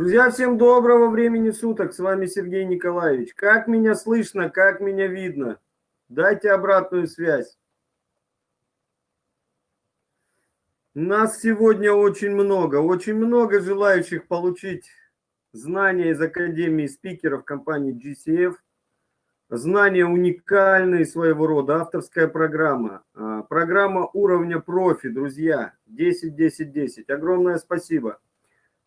Друзья, всем доброго времени суток. С вами Сергей Николаевич. Как меня слышно, как меня видно? Дайте обратную связь. Нас сегодня очень много, очень много желающих получить знания из Академии спикеров компании GCF. Знания уникальные своего рода, авторская программа. А, программа уровня профи, друзья, 10-10-10. Огромное спасибо.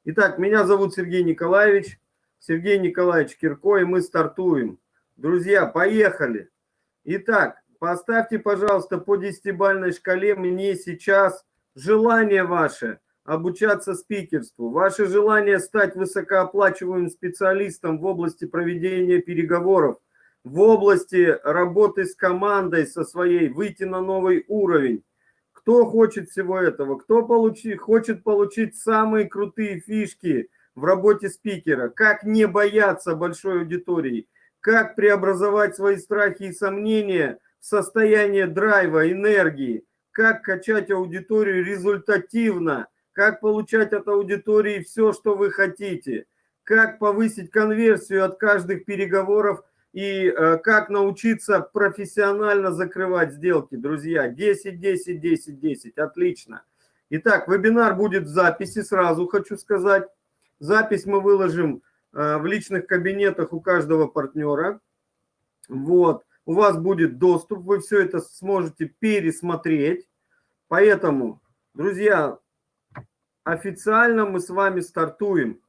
Итак, меня зовут Сергей Николаевич, Сергей Николаевич Кирко, и мы стартуем. Друзья, поехали. Итак, поставьте, пожалуйста, по десятибальной шкале мне сейчас желание ваше обучаться спикерству, ваше желание стать высокооплачиваемым специалистом в области проведения переговоров, в области работы с командой со своей, выйти на новый уровень, кто хочет всего этого? Кто получи, хочет получить самые крутые фишки в работе спикера? Как не бояться большой аудитории? Как преобразовать свои страхи и сомнения в состояние драйва, энергии? Как качать аудиторию результативно? Как получать от аудитории все, что вы хотите? Как повысить конверсию от каждых переговоров и э, как научиться профессионально закрывать сделки, друзья. 10, 10, 10, 10. Отлично. Итак, вебинар будет в записи, сразу хочу сказать. Запись мы выложим э, в личных кабинетах у каждого партнера. Вот. У вас будет доступ, вы все это сможете пересмотреть. Поэтому, друзья, официально мы с вами стартуем.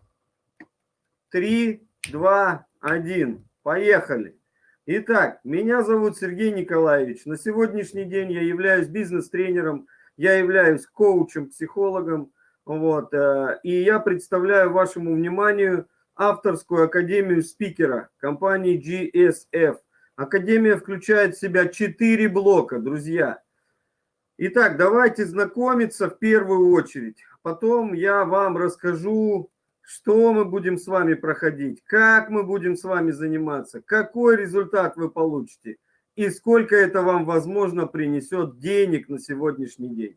3, 2, 1. Поехали. Итак, меня зовут Сергей Николаевич. На сегодняшний день я являюсь бизнес-тренером, я являюсь коучем, психологом. Вот, э, и я представляю вашему вниманию авторскую академию спикера компании GSF. Академия включает в себя четыре блока, друзья. Итак, давайте знакомиться в первую очередь. Потом я вам расскажу что мы будем с вами проходить, как мы будем с вами заниматься, какой результат вы получите и сколько это вам, возможно, принесет денег на сегодняшний день.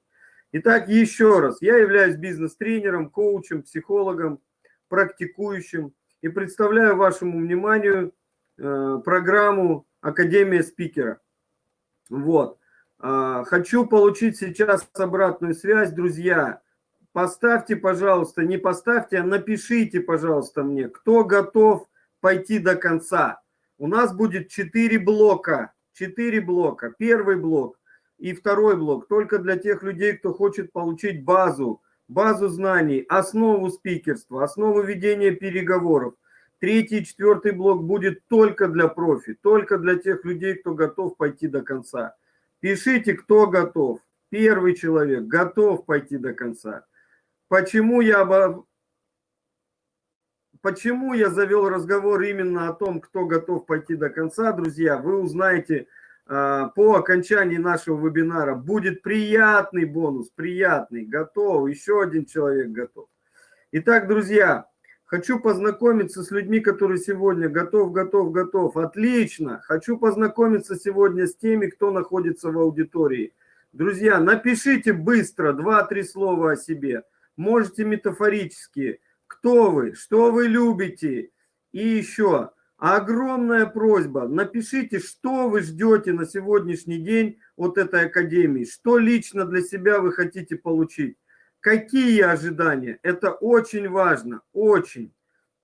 Итак, еще раз, я являюсь бизнес-тренером, коучем, психологом, практикующим и представляю вашему вниманию э, программу Академия спикера. Вот. Э, хочу получить сейчас обратную связь, друзья. Поставьте, пожалуйста, не поставьте, а напишите, пожалуйста, мне, кто готов пойти до конца. У нас будет 4 блока. 4 блока. Первый блок и второй блок только для тех людей, кто хочет получить базу, базу знаний, основу спикерства, основу ведения переговоров. Третий и четвертый блок будет только для профи, только для тех людей, кто готов пойти до конца. Пишите, кто готов. Первый человек готов пойти до конца. Почему я, почему я завел разговор именно о том, кто готов пойти до конца, друзья, вы узнаете а, по окончании нашего вебинара. Будет приятный бонус, приятный, готов, еще один человек готов. Итак, друзья, хочу познакомиться с людьми, которые сегодня готов, готов, готов. Отлично. Хочу познакомиться сегодня с теми, кто находится в аудитории. Друзья, напишите быстро два-три слова о себе можете метафорически. Кто вы, что вы любите. И еще огромная просьба, напишите, что вы ждете на сегодняшний день от этой академии, что лично для себя вы хотите получить. Какие ожидания? Это очень важно, очень.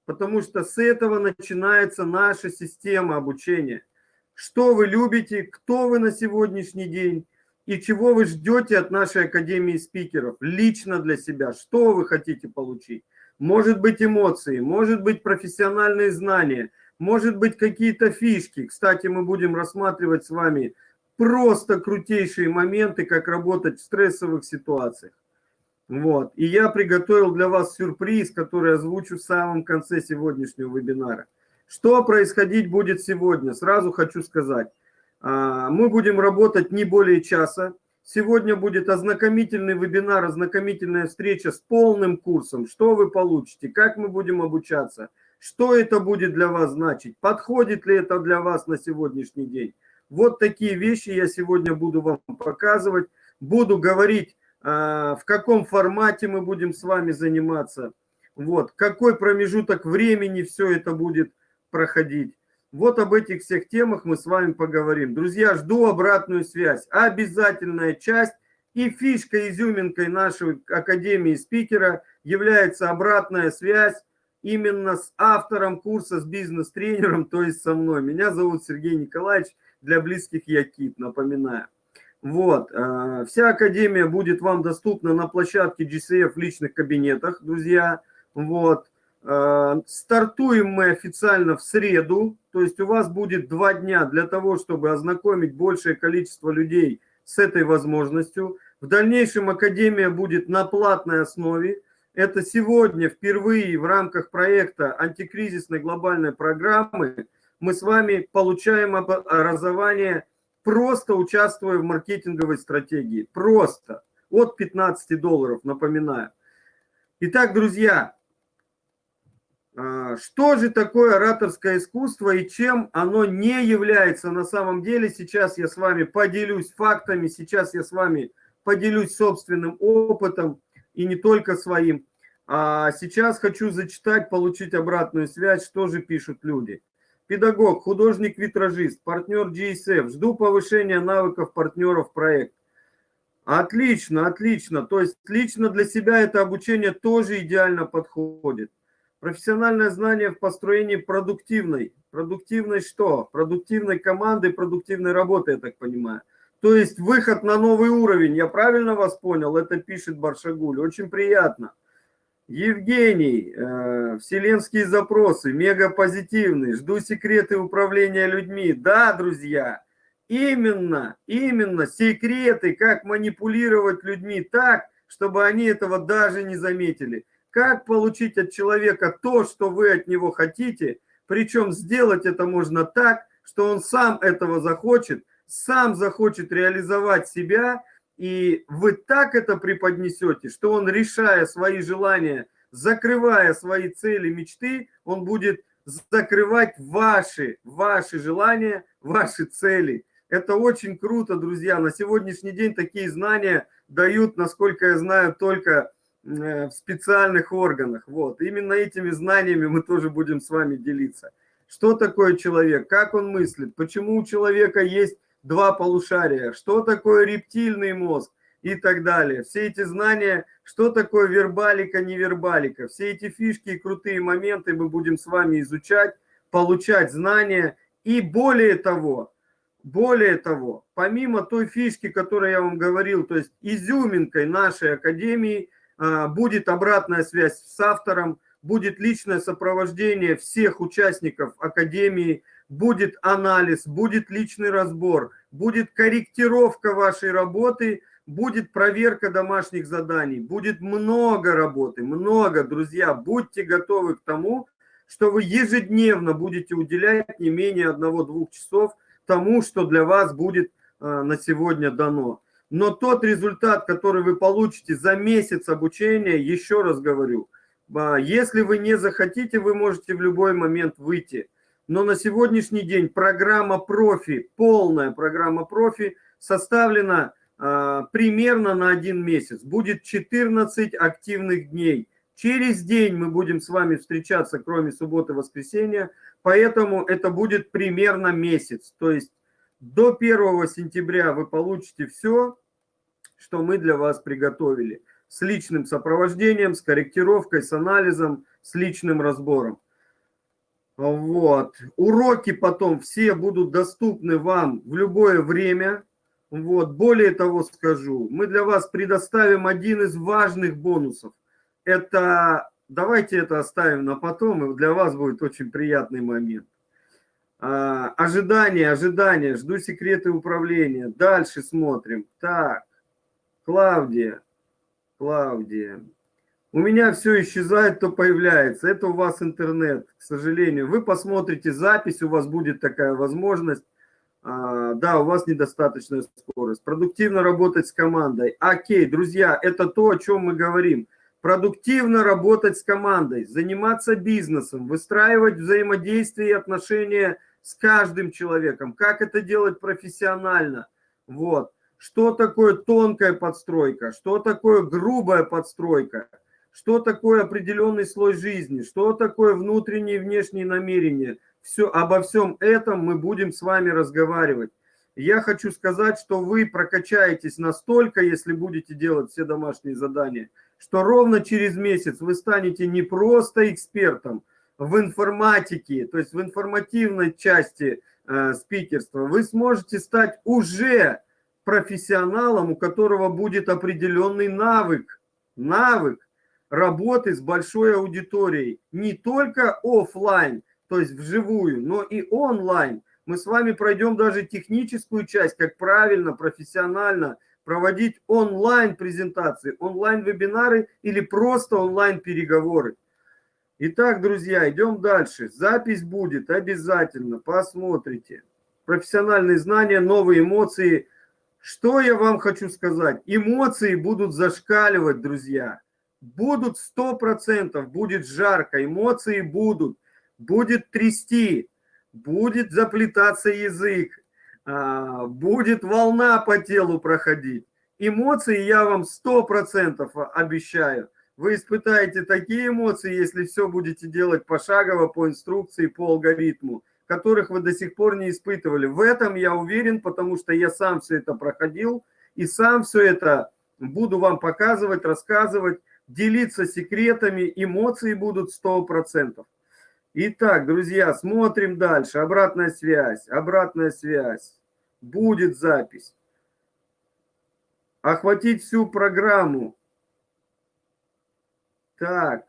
Потому что с этого начинается наша система обучения. Что вы любите, кто вы на сегодняшний день, и чего вы ждете от нашей Академии спикеров лично для себя, что вы хотите получить. Может быть эмоции, может быть профессиональные знания, может быть какие-то фишки. Кстати, мы будем рассматривать с вами просто крутейшие моменты, как работать в стрессовых ситуациях. Вот. И я приготовил для вас сюрприз, который озвучу в самом конце сегодняшнего вебинара. Что происходить будет сегодня? Сразу хочу сказать. А, мы будем работать не более часа. Сегодня будет ознакомительный вебинар, ознакомительная встреча с полным курсом. Что вы получите, как мы будем обучаться, что это будет для вас значить, подходит ли это для вас на сегодняшний день. Вот такие вещи я сегодня буду вам показывать. Буду говорить, а, в каком формате мы будем с вами заниматься. Вот, какой промежуток времени все это будет проходить. Вот об этих всех темах мы с вами поговорим. Друзья, жду обратную связь. Обязательная часть и фишка, изюминкой нашей Академии спикера является обратная связь именно с автором курса, с бизнес-тренером, то есть со мной. Меня зовут Сергей Николаевич, для близких я Кит, напоминаю. Вот, э, вся Академия будет вам доступна на площадке GCF в личных кабинетах, друзья. Вот, стартуем мы официально в среду, то есть у вас будет два дня для того, чтобы ознакомить большее количество людей с этой возможностью. В дальнейшем Академия будет на платной основе, это сегодня впервые в рамках проекта антикризисной глобальной программы мы с вами получаем образование, просто участвуя в маркетинговой стратегии. Просто. От 15 долларов, напоминаю. Итак, друзья, что же такое ораторское искусство и чем оно не является на самом деле? Сейчас я с вами поделюсь фактами, сейчас я с вами поделюсь собственным опытом и не только своим. А сейчас хочу зачитать, получить обратную связь, что же пишут люди. Педагог, художник-витражист, партнер GSF. Жду повышения навыков партнеров проект. Отлично, отлично. То есть лично для себя это обучение тоже идеально подходит. Профессиональное знание в построении продуктивной. Продуктивной что? Продуктивной команды, продуктивной работы, я так понимаю. То есть выход на новый уровень. Я правильно вас понял? Это пишет Баршагуль. Очень приятно. Евгений, э, вселенские запросы, мега позитивный, жду секреты управления людьми. Да, друзья, именно, именно секреты, как манипулировать людьми так, чтобы они этого даже не заметили. Как получить от человека то, что вы от него хотите, причем сделать это можно так, что он сам этого захочет, сам захочет реализовать себя, и вы так это преподнесете, что он, решая свои желания, закрывая свои цели, мечты, он будет закрывать ваши, ваши желания, ваши цели. Это очень круто, друзья. На сегодняшний день такие знания дают, насколько я знаю, только в специальных органах. Вот. Именно этими знаниями мы тоже будем с вами делиться. Что такое человек, как он мыслит, почему у человека есть два полушария, что такое рептильный мозг и так далее. Все эти знания, что такое вербалика, невербалика, все эти фишки и крутые моменты мы будем с вами изучать, получать знания. И более того, более того, помимо той фишки, которую я вам говорил, то есть изюминкой нашей академии будет обратная связь с автором, будет личное сопровождение всех участников академии, будет анализ, будет личный разбор, будет корректировка вашей работы, будет проверка домашних заданий, будет много работы, много, друзья. Будьте готовы к тому, что вы ежедневно будете уделять не менее одного-двух часов тому, что для вас будет э, на сегодня дано. Но тот результат, который вы получите за месяц обучения, еще раз говорю, э, если вы не захотите, вы можете в любой момент выйти но на сегодняшний день программа профи, полная программа профи составлена э, примерно на один месяц. Будет 14 активных дней. Через день мы будем с вами встречаться, кроме субботы и воскресенья, поэтому это будет примерно месяц. То есть до 1 сентября вы получите все, что мы для вас приготовили. С личным сопровождением, с корректировкой, с анализом, с личным разбором. Вот. Уроки потом все будут доступны вам в любое время. Вот. Более того скажу, мы для вас предоставим один из важных бонусов. Это, давайте это оставим на потом, и для вас будет очень приятный момент. А, ожидание, ожидание, жду секреты управления. Дальше смотрим. Так, Клавдия, Клавдия. У меня все исчезает, то появляется. Это у вас интернет, к сожалению. Вы посмотрите запись, у вас будет такая возможность. А, да, у вас недостаточная скорость. Продуктивно работать с командой. Окей, друзья, это то, о чем мы говорим. Продуктивно работать с командой, заниматься бизнесом, выстраивать взаимодействие и отношения с каждым человеком. Как это делать профессионально? Вот. Что такое тонкая подстройка? Что такое грубая подстройка? что такое определенный слой жизни, что такое внутренние и внешние намерения. Все, обо всем этом мы будем с вами разговаривать. Я хочу сказать, что вы прокачаетесь настолько, если будете делать все домашние задания, что ровно через месяц вы станете не просто экспертом в информатике, то есть в информативной части э, спикерства, вы сможете стать уже профессионалом, у которого будет определенный навык, навык работы с большой аудиторией, не только офлайн, то есть вживую, но и онлайн. Мы с вами пройдем даже техническую часть, как правильно, профессионально проводить онлайн-презентации, онлайн-вебинары или просто онлайн-переговоры. Итак, друзья, идем дальше. Запись будет обязательно, посмотрите. Профессиональные знания, новые эмоции. Что я вам хочу сказать? Эмоции будут зашкаливать, друзья. Будут 100%, будет жарко, эмоции будут. Будет трясти, будет заплетаться язык, а, будет волна по телу проходить. Эмоции я вам 100% обещаю. Вы испытаете такие эмоции, если все будете делать пошагово, по инструкции, по алгоритму, которых вы до сих пор не испытывали. В этом я уверен, потому что я сам все это проходил, и сам все это буду вам показывать, рассказывать, делиться секретами, эмоции будут 100%. Итак, друзья, смотрим дальше. Обратная связь, обратная связь. Будет запись. Охватить всю программу. Так.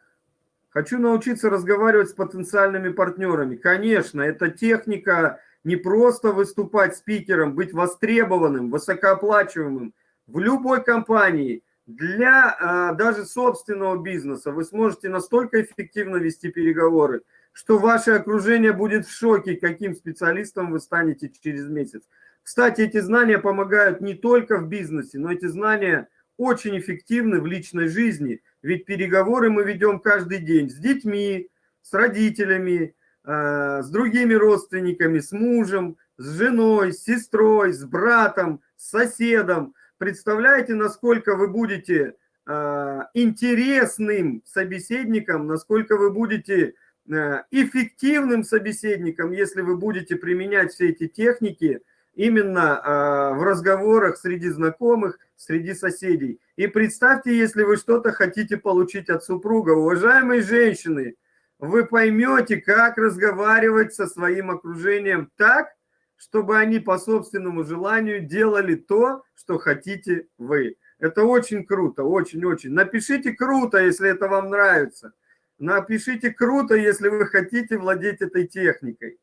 Хочу научиться разговаривать с потенциальными партнерами. Конечно, это техника не просто выступать спикером, быть востребованным, высокооплачиваемым. В любой компании, для а, даже собственного бизнеса вы сможете настолько эффективно вести переговоры, что ваше окружение будет в шоке, каким специалистом вы станете через месяц. Кстати, эти знания помогают не только в бизнесе, но эти знания очень эффективны в личной жизни, ведь переговоры мы ведем каждый день с детьми, с родителями, э, с другими родственниками, с мужем, с женой, с сестрой, с братом, с соседом. Представляете, насколько вы будете э, интересным собеседником, насколько вы будете Э, эффективным собеседником, если вы будете применять все эти техники именно э, в разговорах среди знакомых, среди соседей. И представьте, если вы что-то хотите получить от супруга. Уважаемые женщины, вы поймете, как разговаривать со своим окружением так, чтобы они по собственному желанию делали то, что хотите вы. Это очень круто, очень-очень. Напишите круто, если это вам нравится. Напишите круто, если вы хотите владеть этой техникой.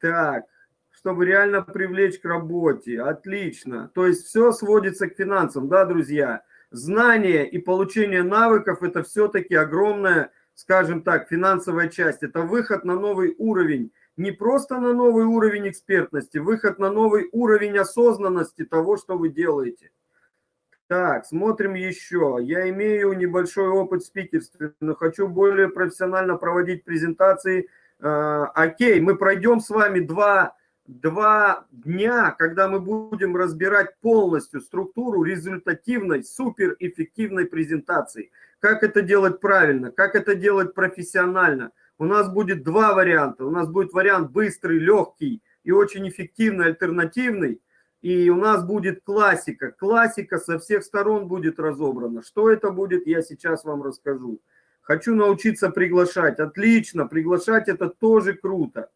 Так, чтобы реально привлечь к работе. Отлично. То есть все сводится к финансам, да, друзья? Знание и получение навыков – это все-таки огромная, скажем так, финансовая часть. Это выход на новый уровень. Не просто на новый уровень экспертности, выход на новый уровень осознанности того, что вы делаете. Так, смотрим еще. Я имею небольшой опыт в спикерстве, но хочу более профессионально проводить презентации. Э, окей, мы пройдем с вами два, два дня, когда мы будем разбирать полностью структуру результативной, суперэффективной презентации. Как это делать правильно, как это делать профессионально. У нас будет два варианта. У нас будет вариант быстрый, легкий и очень эффективный, альтернативный – и у нас будет классика. Классика со всех сторон будет разобрана. Что это будет, я сейчас вам расскажу. Хочу научиться приглашать. Отлично, приглашать это тоже круто.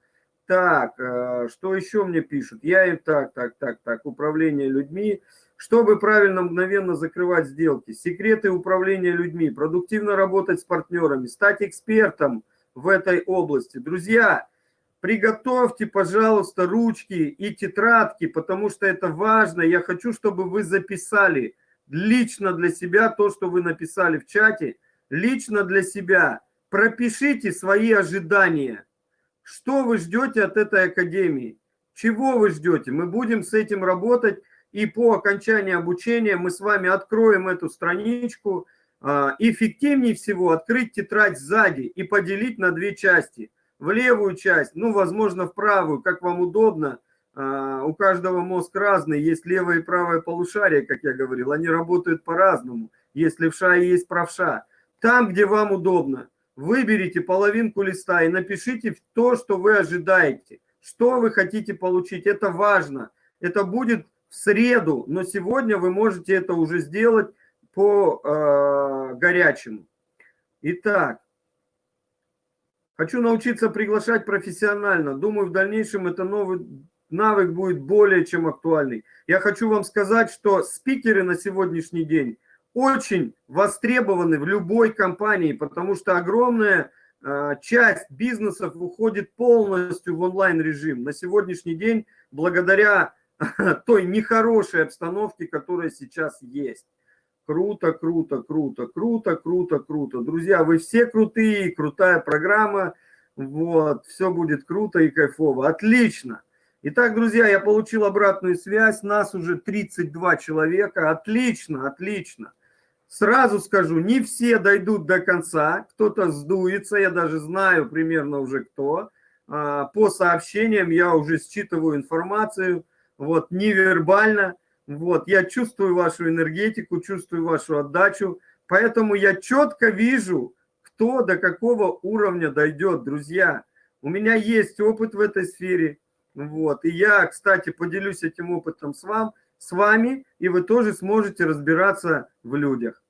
Так, э, что еще мне пишут? Я им так, так, так, так, управление людьми. Чтобы правильно, мгновенно закрывать сделки. Секреты управления людьми, продуктивно работать с партнерами, стать экспертом в этой области. Друзья, Приготовьте, пожалуйста, ручки и тетрадки, потому что это важно. Я хочу, чтобы вы записали лично для себя то, что вы написали в чате, лично для себя. Пропишите свои ожидания. Что вы ждете от этой академии? Чего вы ждете? Мы будем с этим работать, и по окончании обучения мы с вами откроем эту страничку. А, эффективнее всего открыть тетрадь сзади и поделить на две части – в левую часть, ну, возможно, в правую, как вам удобно. А, у каждого мозг разный, есть левое и правое полушарие, как я говорил, они работают по-разному. Есть левша и есть правша. там, где вам удобно. Выберите половинку листа и напишите то, что вы ожидаете, что вы хотите получить. Это важно. Это будет в среду, но сегодня вы можете это уже сделать по э, горячему. Итак, хочу научиться приглашать профессионально. Думаю, в дальнейшем это новый навык будет более чем актуальный. Я хочу вам сказать, что спикеры на сегодняшний день очень востребованы в любой компании, потому что огромная э, часть бизнесов уходит полностью в онлайн-режим. На сегодняшний день, благодаря той нехорошей обстановке, которая сейчас есть. Круто, круто, круто, круто, круто, круто. Друзья, вы все крутые, крутая программа. Вот, все будет круто и кайфово. Отлично. Итак, друзья, я получил обратную связь. Нас уже 32 человека. Отлично, отлично. Сразу скажу, не все дойдут до конца. Кто-то сдуется, я даже знаю примерно уже кто. А, по сообщениям я уже считываю информацию. Вот, невербально. Вот, я чувствую вашу энергетику, чувствую вашу отдачу. Поэтому я четко вижу, кто до какого уровня дойдет, друзья. У меня есть опыт в этой сфере. Вот. И я, кстати, поделюсь этим опытом с, вам, с вами, и вы тоже сможете разбираться в людях.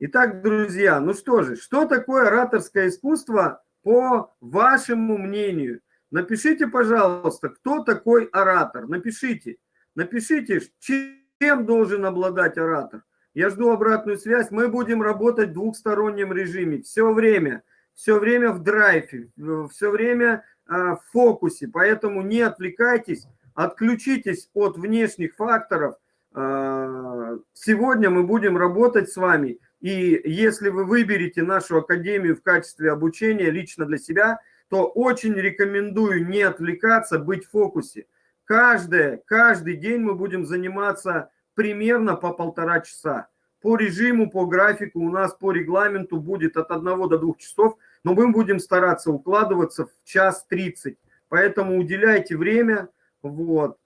Итак, друзья, ну что же, что такое ораторское искусство по вашему мнению? Напишите, пожалуйста, кто такой оратор. Напишите. Напишите, чем должен обладать оратор. Я жду обратную связь. Мы будем работать в двухстороннем режиме. Все время. Все время в драйве. Все время а, в фокусе, поэтому не отвлекайтесь, отключитесь от внешних факторов. А, сегодня мы будем работать с вами, и если вы выберете нашу академию в качестве обучения лично для себя, то очень рекомендую не отвлекаться, быть в фокусе. Каждый, каждый день мы будем заниматься примерно по полтора часа. По режиму, по графику у нас по регламенту будет от 1 до 2 часов – но мы будем стараться укладываться в час 30. Поэтому уделяйте время. Вот.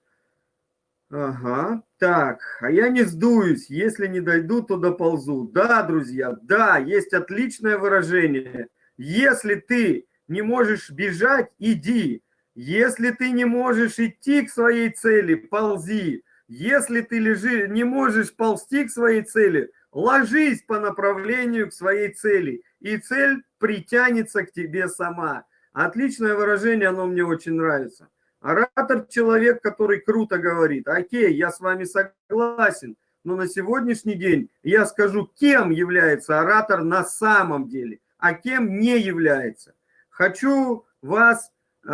Ага. Так, а я не сдуюсь. Если не дойду, то доползу. Да, друзья, да, есть отличное выражение. Если ты не можешь бежать, иди. Если ты не можешь идти к своей цели, ползи. Если ты лежи, не можешь ползти к своей цели, ложись по направлению к своей цели. И цель притянется к тебе сама. Отличное выражение, оно мне очень нравится. Оратор – человек, который круто говорит. Окей, я с вами согласен, но на сегодняшний день я скажу, кем является оратор на самом деле, а кем не является. Хочу вас э,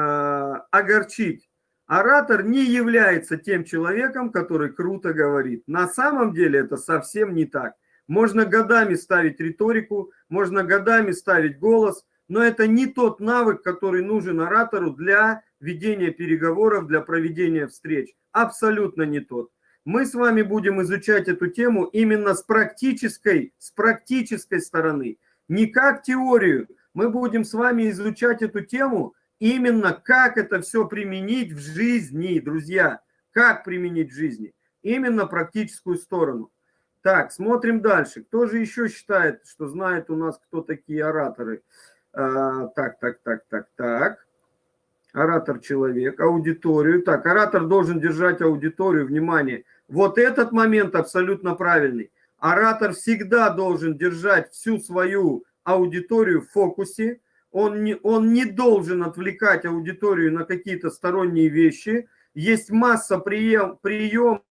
огорчить. Оратор не является тем человеком, который круто говорит. На самом деле это совсем не так. Можно годами ставить риторику, можно годами ставить голос, но это не тот навык, который нужен оратору для ведения переговоров, для проведения встреч. Абсолютно не тот. Мы с вами будем изучать эту тему именно с практической, с практической стороны. Не как теорию. Мы будем с вами изучать эту тему именно как это все применить в жизни, друзья. Как применить в жизни. Именно практическую сторону. Так, смотрим дальше. Кто же еще считает, что знает у нас, кто такие ораторы? А, так, так, так, так, так. Оратор человек, аудиторию. Так, оратор должен держать аудиторию, внимание. Вот этот момент абсолютно правильный. Оратор всегда должен держать всю свою аудиторию в фокусе. Он не, он не должен отвлекать аудиторию на какие-то сторонние вещи. Есть масса прием, приемов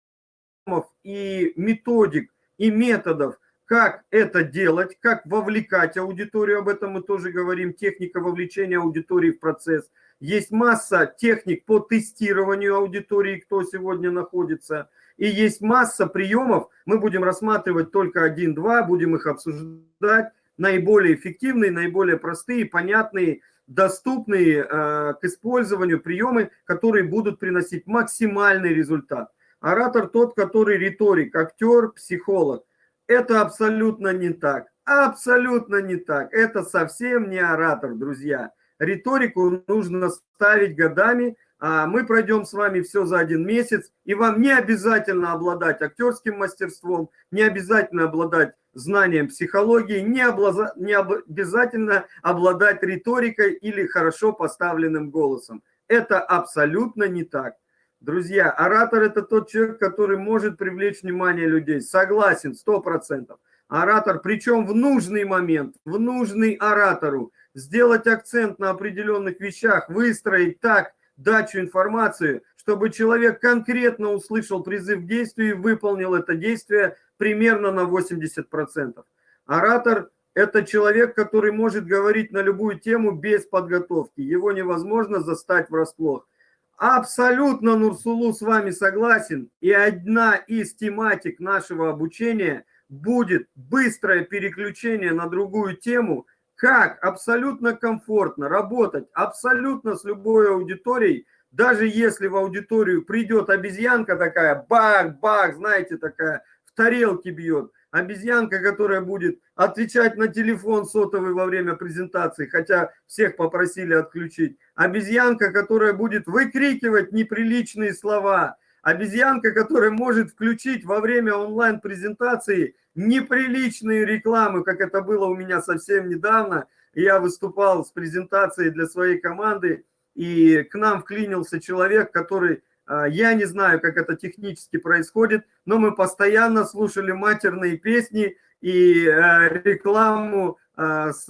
и методик, и методов, как это делать, как вовлекать аудиторию, об этом мы тоже говорим, техника вовлечения аудитории в процесс. Есть масса техник по тестированию аудитории, кто сегодня находится. И есть масса приемов, мы будем рассматривать только один-два, будем их обсуждать, наиболее эффективные, наиболее простые, понятные, доступные э, к использованию приемы, которые будут приносить максимальный результат. Оратор тот, который риторик, актер, психолог. Это абсолютно не так. Абсолютно не так. Это совсем не оратор, друзья. Риторику нужно ставить годами. А мы пройдем с вами все за один месяц. И вам не обязательно обладать актерским мастерством, не обязательно обладать знанием психологии, не, облаза, не обязательно обладать риторикой или хорошо поставленным голосом. Это абсолютно не так. Друзья, оратор – это тот человек, который может привлечь внимание людей. Согласен, сто процентов. Оратор, причем в нужный момент, в нужный оратору, сделать акцент на определенных вещах, выстроить так дачу информации, чтобы человек конкретно услышал призыв к действию и выполнил это действие примерно на 80%. Оратор – это человек, который может говорить на любую тему без подготовки. Его невозможно застать врасплох. Абсолютно, Нурсулу, с вами согласен. И одна из тематик нашего обучения будет быстрое переключение на другую тему, как абсолютно комфортно работать абсолютно с любой аудиторией, даже если в аудиторию придет обезьянка такая, бах-бах, знаете, такая, в тарелке бьет, обезьянка, которая будет отвечать на телефон сотовый во время презентации, хотя всех попросили отключить, обезьянка, которая будет выкрикивать неприличные слова, обезьянка, которая может включить во время онлайн-презентации неприличные рекламы, как это было у меня совсем недавно. Я выступал с презентацией для своей команды, и к нам вклинился человек, который, а, я не знаю, как это технически происходит, но мы постоянно слушали матерные песни и а, рекламу а, с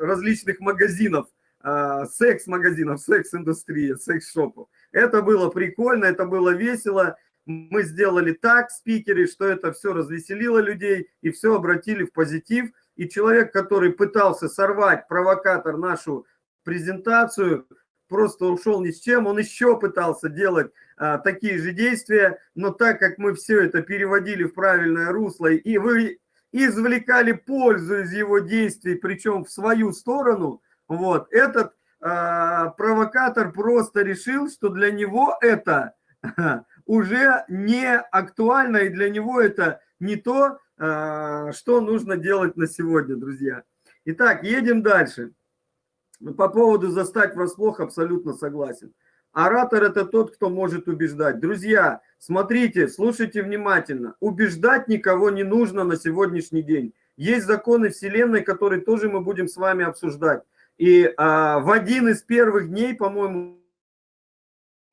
различных магазинов, секс-магазинов, секс-индустрия, секс-шопов. Это было прикольно, это было весело. Мы сделали так, спикеры, что это все развеселило людей и все обратили в позитив. И человек, который пытался сорвать, провокатор, нашу презентацию, просто ушел ни с чем. Он еще пытался делать а, такие же действия, но так как мы все это переводили в правильное русло, и вы извлекали пользу из его действий, причем в свою сторону, вот, этот а, провокатор просто решил, что для него это уже не актуально, и для него это не то, а, что нужно делать на сегодня, друзья. Итак, едем дальше. По поводу застать врасплох абсолютно согласен. Оратор – это тот, кто может убеждать. Друзья, смотрите, слушайте внимательно. Убеждать никого не нужно на сегодняшний день. Есть законы Вселенной, которые тоже мы будем с вами обсуждать. И а, в один из первых дней, по-моему,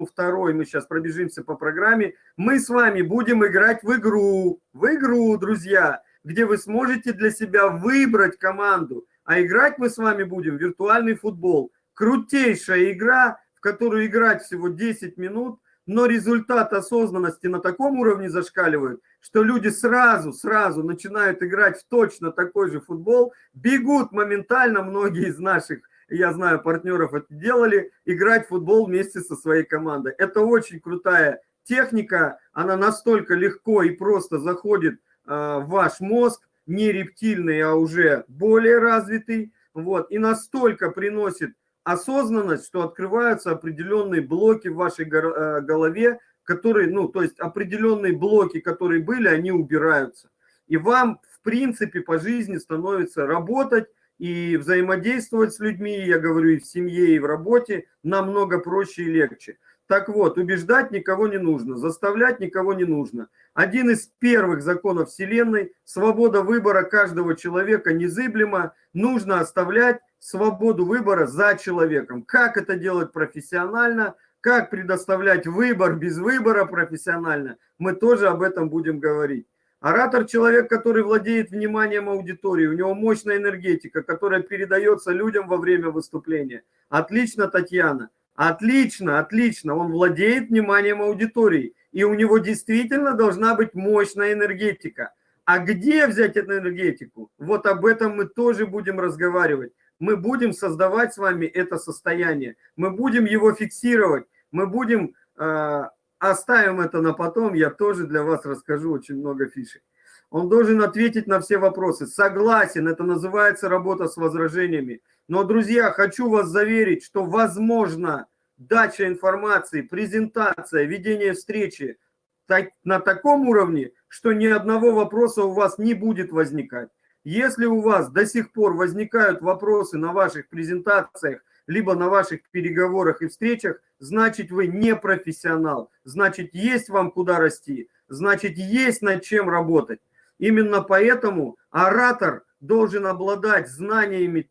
второй, мы сейчас пробежимся по программе, мы с вами будем играть в игру, в игру, друзья, где вы сможете для себя выбрать команду. А играть мы с вами будем в виртуальный футбол. Крутейшая игра, в которую играть всего 10 минут – но результат осознанности на таком уровне зашкаливает, что люди сразу, сразу начинают играть в точно такой же футбол, бегут моментально, многие из наших, я знаю, партнеров это делали, играть в футбол вместе со своей командой. Это очень крутая техника, она настолько легко и просто заходит а, в ваш мозг, не рептильный, а уже более развитый, вот, и настолько приносит осознанность, что открываются определенные блоки в вашей э, голове, которые, ну, то есть определенные блоки, которые были, они убираются. И вам, в принципе, по жизни становится работать и взаимодействовать с людьми, я говорю, и в семье, и в работе, намного проще и легче. Так вот, убеждать никого не нужно, заставлять никого не нужно. Один из первых законов Вселенной – свобода выбора каждого человека незыблема, нужно оставлять свободу выбора за человеком. Как это делать профессионально, как предоставлять выбор без выбора профессионально, мы тоже об этом будем говорить. Оратор – человек, который владеет вниманием аудитории, у него мощная энергетика, которая передается людям во время выступления. Отлично, Татьяна. Отлично, отлично. Он владеет вниманием аудитории, и у него действительно должна быть мощная энергетика. А где взять эту энергетику? Вот об этом мы тоже будем разговаривать мы будем создавать с вами это состояние, мы будем его фиксировать, мы будем, э, оставим это на потом, я тоже для вас расскажу очень много фишек. Он должен ответить на все вопросы. Согласен, это называется работа с возражениями. Но, друзья, хочу вас заверить, что возможно дача информации, презентация, ведение встречи так, на таком уровне, что ни одного вопроса у вас не будет возникать. Если у вас до сих пор возникают вопросы на ваших презентациях, либо на ваших переговорах и встречах, значит вы не профессионал, значит есть вам куда расти. значит, есть над чем работать. Именно поэтому оратор должен обладать знаниями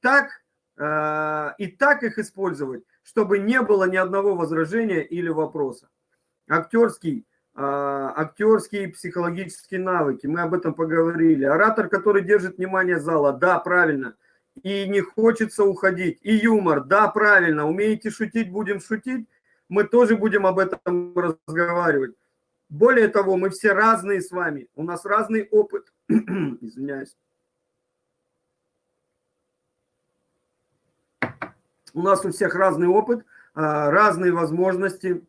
так э, и так их использовать, чтобы не было ни одного возражения или вопроса. Актерский, э, актерские психологические навыки, мы об этом поговорили. Оратор, который держит внимание зала, да, правильно. И не хочется уходить. И юмор, да, правильно. Умеете шутить, будем шутить. Мы тоже будем об этом разговаривать. Более того, мы все разные с вами. У нас разный опыт. Извиняюсь. У нас у всех разный опыт, а, разные возможности,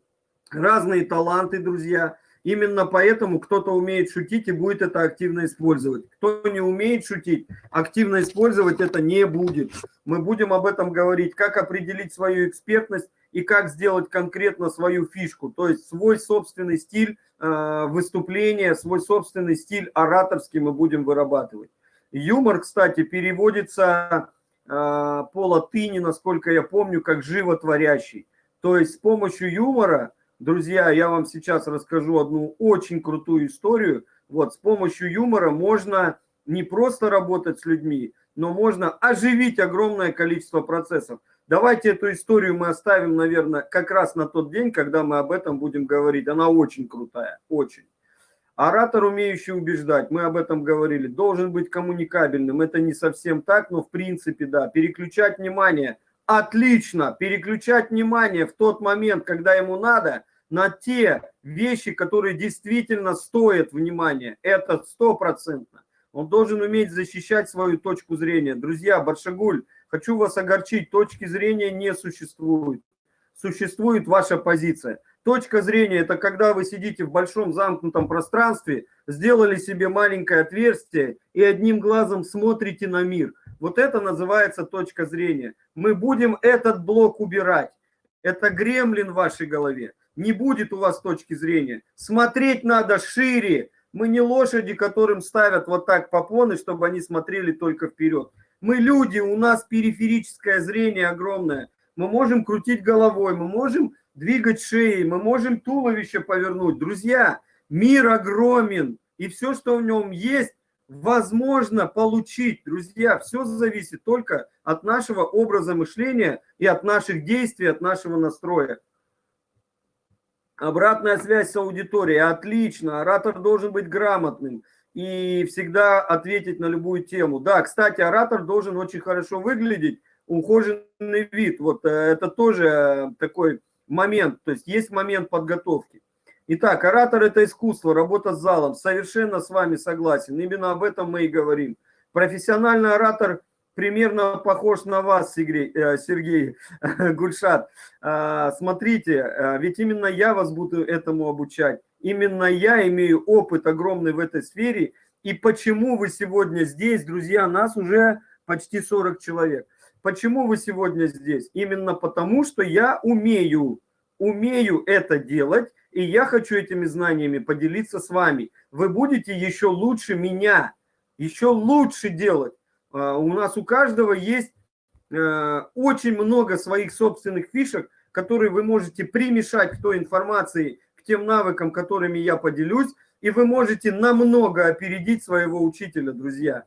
разные таланты, друзья. Именно поэтому кто-то умеет шутить и будет это активно использовать. Кто не умеет шутить, активно использовать это не будет. Мы будем об этом говорить, как определить свою экспертность и как сделать конкретно свою фишку, то есть свой собственный стиль э, выступления, свой собственный стиль ораторский мы будем вырабатывать. Юмор, кстати, переводится а, по латыни, насколько я помню, как животворящий. То есть с помощью юмора, друзья, я вам сейчас расскажу одну очень крутую историю. Вот, с помощью юмора можно не просто работать с людьми, но можно оживить огромное количество процессов. Давайте эту историю мы оставим, наверное, как раз на тот день, когда мы об этом будем говорить. Она очень крутая, очень. Оратор, умеющий убеждать, мы об этом говорили, должен быть коммуникабельным. Это не совсем так, но в принципе, да. Переключать внимание. Отлично. Переключать внимание в тот момент, когда ему надо, на те вещи, которые действительно стоят внимания. Это стопроцентно. Он должен уметь защищать свою точку зрения. Друзья, Баршагуль, хочу вас огорчить, точки зрения не существует. Существует ваша позиция. Точка зрения – это когда вы сидите в большом замкнутом пространстве, сделали себе маленькое отверстие и одним глазом смотрите на мир. Вот это называется точка зрения. Мы будем этот блок убирать. Это гремлин в вашей голове. Не будет у вас точки зрения. Смотреть надо шире. Мы не лошади, которым ставят вот так попоны, чтобы они смотрели только вперед. Мы люди, у нас периферическое зрение огромное. Мы можем крутить головой, мы можем двигать шеей, мы можем туловище повернуть. Друзья, мир огромен, и все, что в нем есть, возможно получить. Друзья, все зависит только от нашего образа мышления и от наших действий, от нашего настроя. Обратная связь с аудиторией. Отлично. Оратор должен быть грамотным и всегда ответить на любую тему. Да, кстати, оратор должен очень хорошо выглядеть, ухоженный вид. Вот э, это тоже э, такой момент, то есть есть момент подготовки. Итак, оратор – это искусство, работа с залом. Совершенно с вами согласен. Именно об этом мы и говорим. Профессиональный оратор примерно похож на вас, Сергей, э, Гульшат. А, смотрите, э, ведь именно я вас буду этому обучать. Именно я имею опыт огромный в этой сфере. И почему вы сегодня здесь, друзья, нас уже почти 40 человек. Почему вы сегодня здесь? Именно потому, что я умею, умею это делать, и я хочу этими знаниями поделиться с вами. Вы будете еще лучше меня, еще лучше делать. А, у нас у каждого есть э, очень много своих собственных фишек, которые вы можете примешать к той информации, к тем навыкам, которыми я поделюсь, и вы можете намного опередить своего учителя, друзья.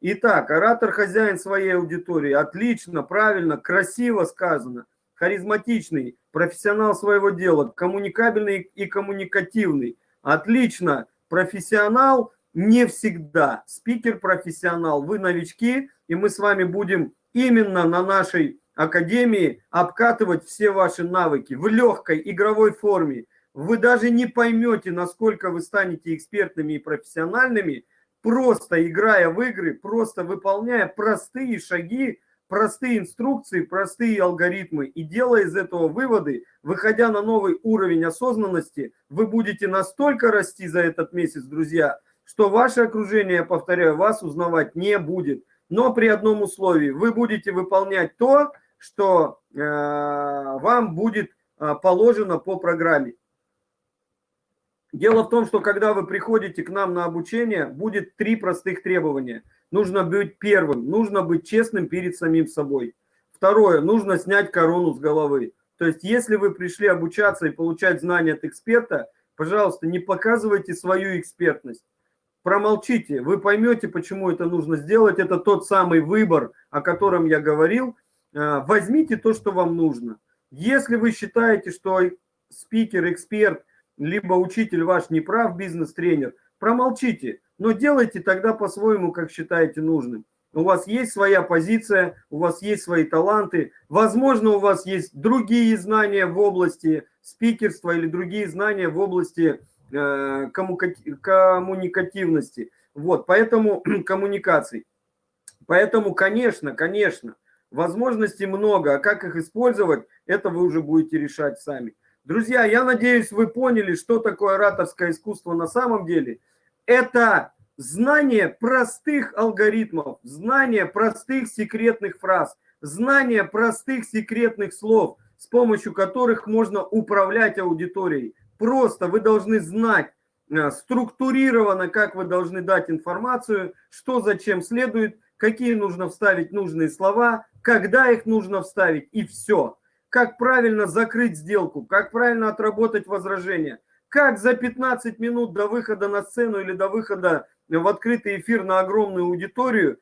Итак, оратор хозяин своей аудитории. Отлично, правильно, красиво сказано. Харизматичный, профессионал своего дела, коммуникабельный и коммуникативный. Отлично, профессионал не всегда. Спикер профессионал, вы новички, и мы с вами будем именно на нашей академии обкатывать все ваши навыки в легкой игровой форме. Вы даже не поймете, насколько вы станете экспертными и профессиональными, просто играя в игры, просто выполняя простые шаги, простые инструкции, простые алгоритмы и делая из этого выводы, выходя на новый уровень осознанности, вы будете настолько расти за этот месяц, друзья, что ваше окружение, повторяю, вас узнавать не будет. Но при одном условии, вы будете выполнять то, что э, вам будет э, положено по программе. Дело в том, что когда вы приходите к нам на обучение, будет три простых требования. Нужно быть первым, нужно быть честным перед самим собой. Второе, нужно снять корону с головы. То есть, если вы пришли обучаться и получать знания от эксперта, пожалуйста, не показывайте свою экспертность. Промолчите, вы поймете, почему это нужно сделать. Это тот самый выбор, о котором я говорил. Э, возьмите то, что вам нужно. Если вы считаете, что спикер, эксперт, либо учитель ваш не прав, бизнес-тренер, промолчите, но делайте тогда по-своему, как считаете нужным. У вас есть своя позиция, у вас есть свои таланты. Возможно, у вас есть другие знания в области спикерства или другие знания в области коммуникативности. Вот, поэтому коммуникаций. Поэтому, конечно, конечно, возможностей много, а как их использовать, это вы уже будете решать сами. Друзья, я надеюсь, вы поняли, что такое ораторское искусство на самом деле. Это знание простых алгоритмов, знание простых секретных фраз, знание простых секретных слов, с помощью которых можно управлять аудиторией. Просто вы должны знать э, структурированно, как вы должны дать информацию, что зачем следует, какие нужно вставить нужные слова, когда их нужно вставить и все. Как правильно закрыть сделку, как правильно отработать возражение, как за 15 минут до выхода на сцену или до выхода в открытый эфир на огромную аудиторию,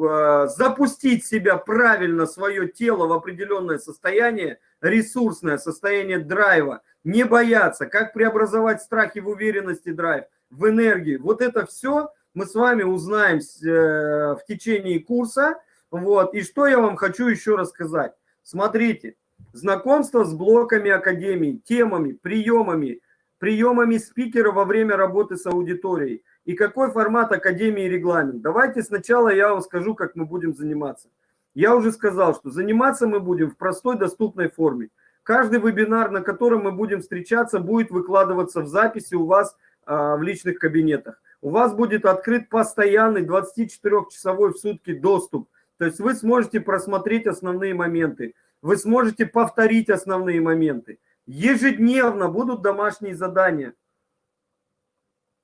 а, запустить себя правильно, свое тело в определенное состояние, ресурсное состояние драйва, не бояться, как преобразовать страхи в уверенности драйв, в энергию. Вот это все мы с вами узнаем э, в течение курса. Вот. И что я вам хочу еще рассказать. Смотрите, знакомство с блоками Академии, темами, приемами, приемами спикера во время работы с аудиторией и какой формат Академии и регламент. Давайте сначала я вам скажу, как мы будем заниматься. Я уже сказал, что заниматься мы будем в простой, доступной форме. Каждый вебинар, на котором мы будем встречаться, будет выкладываться в записи у вас а, в личных кабинетах. У вас будет открыт постоянный 24-часовой в сутки доступ. То есть вы сможете просмотреть основные моменты. Вы сможете повторить основные моменты. Ежедневно будут домашние задания.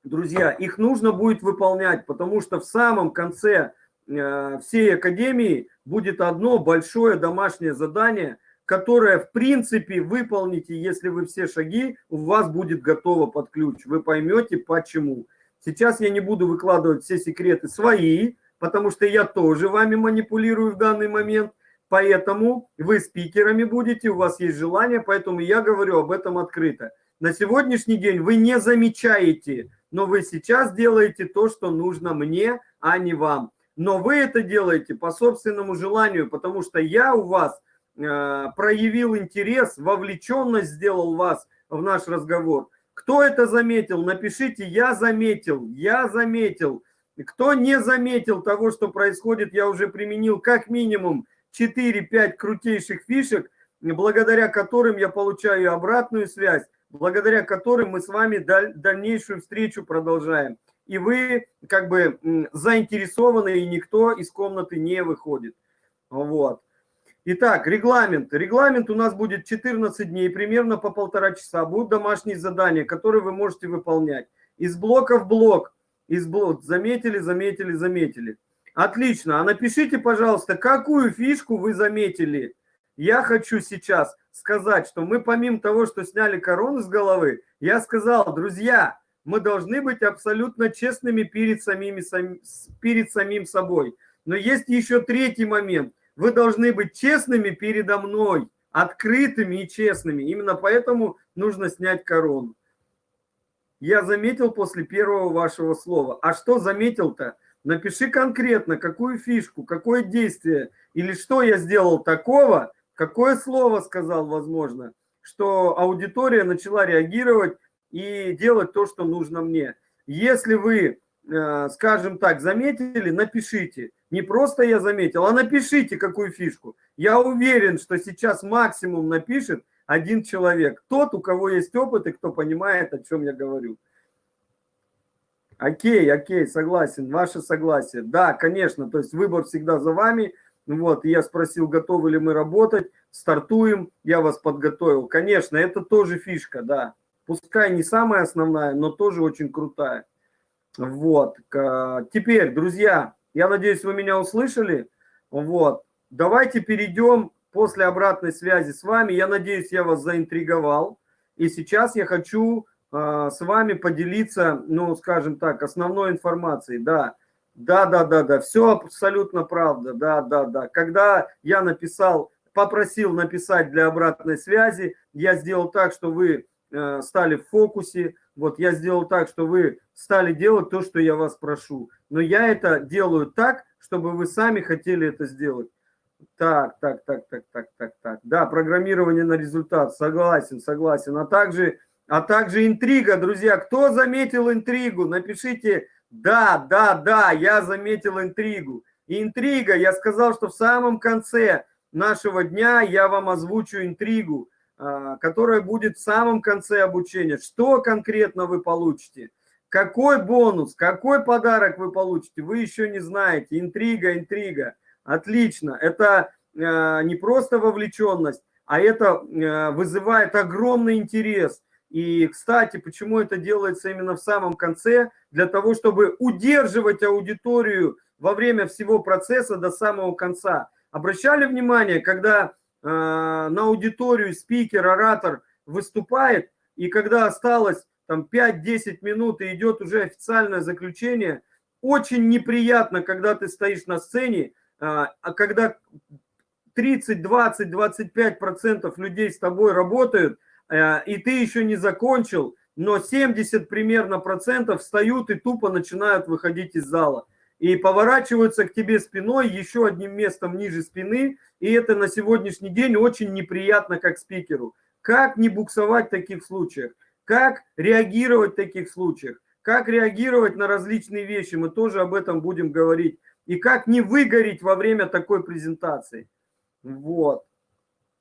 Друзья, их нужно будет выполнять, потому что в самом конце э, всей академии будет одно большое домашнее задание, которое в принципе выполните, если вы все шаги, у вас будет готово под ключ. Вы поймете почему. Сейчас я не буду выкладывать все секреты свои, потому что я тоже вами манипулирую в данный момент – Поэтому вы спикерами будете, у вас есть желание, поэтому я говорю об этом открыто. На сегодняшний день вы не замечаете, но вы сейчас делаете то, что нужно мне, а не вам. Но вы это делаете по собственному желанию, потому что я у вас проявил интерес, вовлеченность сделал вас в наш разговор. Кто это заметил? Напишите «Я заметил», «Я заметил». Кто не заметил того, что происходит, я уже применил как минимум 4-5 крутейших фишек, благодаря которым я получаю обратную связь, благодаря которым мы с вами дальнейшую встречу продолжаем. И вы как бы заинтересованы, и никто из комнаты не выходит. Вот. Итак, регламент. Регламент у нас будет 14 дней, примерно по полтора часа. Будут домашние задания, которые вы можете выполнять. Из блока в блок. Из блок. Заметили, заметили, заметили. Отлично. А напишите, пожалуйста, какую фишку вы заметили. Я хочу сейчас сказать, что мы помимо того, что сняли корону с головы, я сказал, друзья, мы должны быть абсолютно честными перед, самими, перед самим собой. Но есть еще третий момент. Вы должны быть честными передо мной, открытыми и честными. Именно поэтому нужно снять корону. Я заметил после первого вашего слова. А что заметил-то? Напиши конкретно, какую фишку, какое действие или что я сделал такого, какое слово сказал, возможно, что аудитория начала реагировать и делать то, что нужно мне. Если вы, скажем так, заметили, напишите. Не просто я заметил, а напишите какую фишку. Я уверен, что сейчас максимум напишет один человек. Тот, у кого есть опыт и кто понимает, о чем я говорю. Окей, окей, согласен, ваше согласие. Да, конечно, то есть выбор всегда за вами. Вот, я спросил, готовы ли мы работать, стартуем, я вас подготовил. Конечно, это тоже фишка, да. Пускай не самая основная, но тоже очень крутая. Вот, теперь, друзья, я надеюсь, вы меня услышали. Вот, давайте перейдем после обратной связи с вами. Я надеюсь, я вас заинтриговал. И сейчас я хочу э, с вами поделиться, ну, скажем так, основной информацией. Да, да, да, да, да, все абсолютно правда, да, да, да. Когда я написал, попросил написать для обратной связи, я сделал так, что вы э, стали в фокусе, вот я сделал так, что вы стали делать то, что я вас прошу. Но я это делаю так, чтобы вы сами хотели это сделать. Так, так, так, так, так, так, так. Да, программирование на результат. Согласен, согласен. А также, а также интрига, друзья. Кто заметил интригу? Напишите да, да, да, я заметил интригу. Интрига, я сказал, что в самом конце нашего дня я вам озвучу интригу, которая будет в самом конце обучения. Что конкретно вы получите? Какой бонус, какой подарок вы получите, вы еще не знаете. Интрига, интрига. Отлично. Это а, не просто вовлеченность, а это а, вызывает огромный интерес – и, кстати, почему это делается именно в самом конце? Для того, чтобы удерживать аудиторию во время всего процесса до самого конца. Обращали внимание, когда на аудиторию спикер, оратор выступает, и когда осталось там 5-10 минут и идет уже официальное заключение, очень неприятно, когда ты стоишь на сцене, а когда 30, 20, 25 процентов людей с тобой работают, Э, и ты еще не закончил, но 70 примерно процентов встают и тупо начинают выходить из зала. И поворачиваются к тебе спиной, еще одним местом ниже спины. И это на сегодняшний день очень неприятно как спикеру. Как не буксовать в таких случаях? Как реагировать в таких случаях? Как реагировать на различные вещи? Мы тоже об этом будем говорить. И как не выгореть во время такой презентации. Вот.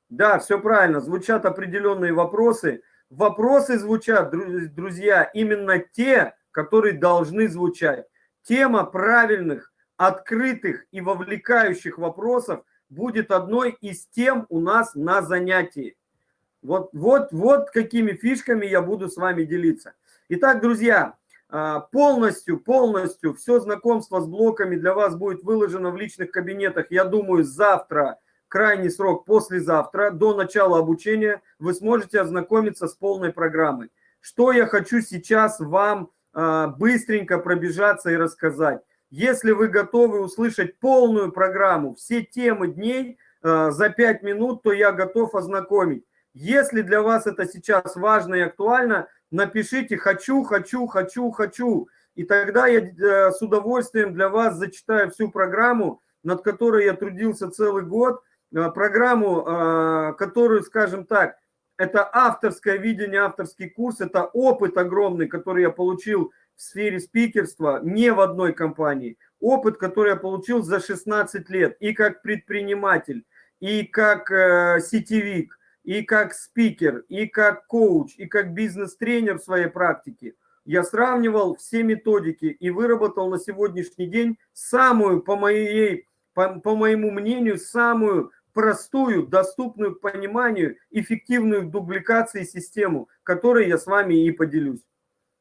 Да, все правильно, звучат определенные вопросы. Вопросы звучат, друзья, именно те, которые должны звучать. Тема правильных, открытых и вовлекающих вопросов будет одной из тем у нас на занятии. Вот, вот, вот какими фишками я буду с вами делиться. Итак, друзья, а, полностью, полностью все знакомство с блоками для вас будет выложено в личных кабинетах, я думаю, завтра крайний срок послезавтра, до начала обучения, вы сможете ознакомиться с полной программой. Что я хочу сейчас вам быстренько пробежаться и рассказать. Если вы готовы услышать полную программу, все темы дней э, за 5 минут, то я готов ознакомить. Если для вас это сейчас важно и актуально, напишите «хочу, хочу, хочу, хочу». И тогда я э, с удовольствием для вас зачитаю всю программу, над которой я трудился целый год – Э, программу, э, которую, скажем так, это авторское видение, авторский курс, это опыт огромный, который я получил в сфере спикерства не в одной компании. Опыт, который я получил за 16 лет и как предприниматель, и как э, сетевик, и как спикер, и как коуч, и как бизнес-тренер в своей практике. Я сравнивал все методики и выработал на сегодняшний день самую, по, моей, по, по моему мнению, самую простую, доступную к пониманию, эффективную в дубликации систему, которой я с вами и поделюсь.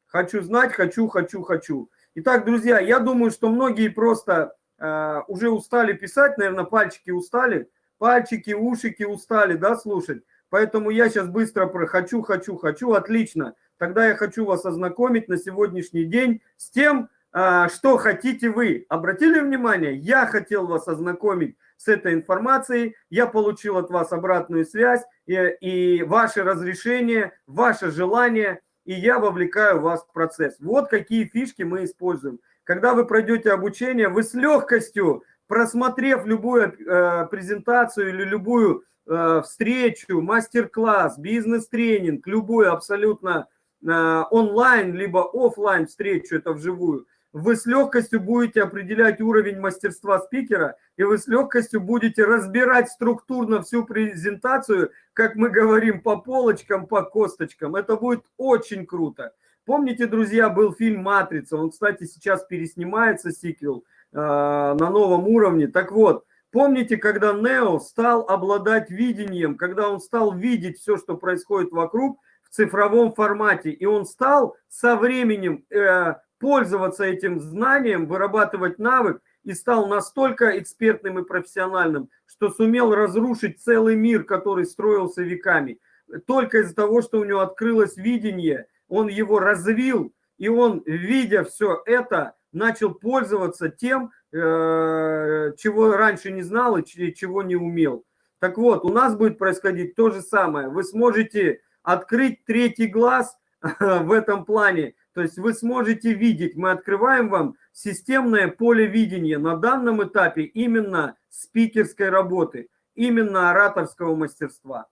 Хочу знать, хочу, хочу, хочу. Итак, друзья, я думаю, что многие просто э, уже устали писать, наверное, пальчики устали, пальчики, ушики устали, да, слушать. Поэтому я сейчас быстро про хочу, хочу, хочу, отлично. Тогда я хочу вас ознакомить на сегодняшний день с тем, э, что хотите вы. Обратили внимание? Я хотел вас ознакомить с этой информацией, я получил от вас обратную связь и, и ваше разрешение, ваше желание, и я вовлекаю вас в процесс. Вот какие фишки мы используем. Когда вы пройдете обучение, вы с легкостью, просмотрев любую э, презентацию или любую э, встречу, мастер-класс, бизнес-тренинг, любую абсолютно э, онлайн, либо офлайн встречу, это вживую, вы с легкостью будете определять уровень мастерства спикера, и вы с легкостью будете разбирать структурно всю презентацию, как мы говорим, по полочкам, по косточкам. Это будет очень круто. Помните, друзья, был фильм «Матрица», он, кстати, сейчас переснимается, сиквел, э, на новом уровне. Так вот, помните, когда Нео стал обладать видением, когда он стал видеть все, что происходит вокруг, в цифровом формате, и он стал со временем э, пользоваться этим знанием, вырабатывать навык и стал настолько экспертным и профессиональным, что сумел разрушить целый мир, который строился веками. только из-за того, что у него открылось видение, он его развил, и он, видя все это, начал пользоваться тем, э, чего раньше не знал и чего не умел. Так вот, у нас будет происходить то же самое. Вы сможете открыть третий глаз в этом плане. То есть вы сможете видеть, мы открываем вам системное поле видения на данном этапе именно спикерской работы, именно ораторского мастерства.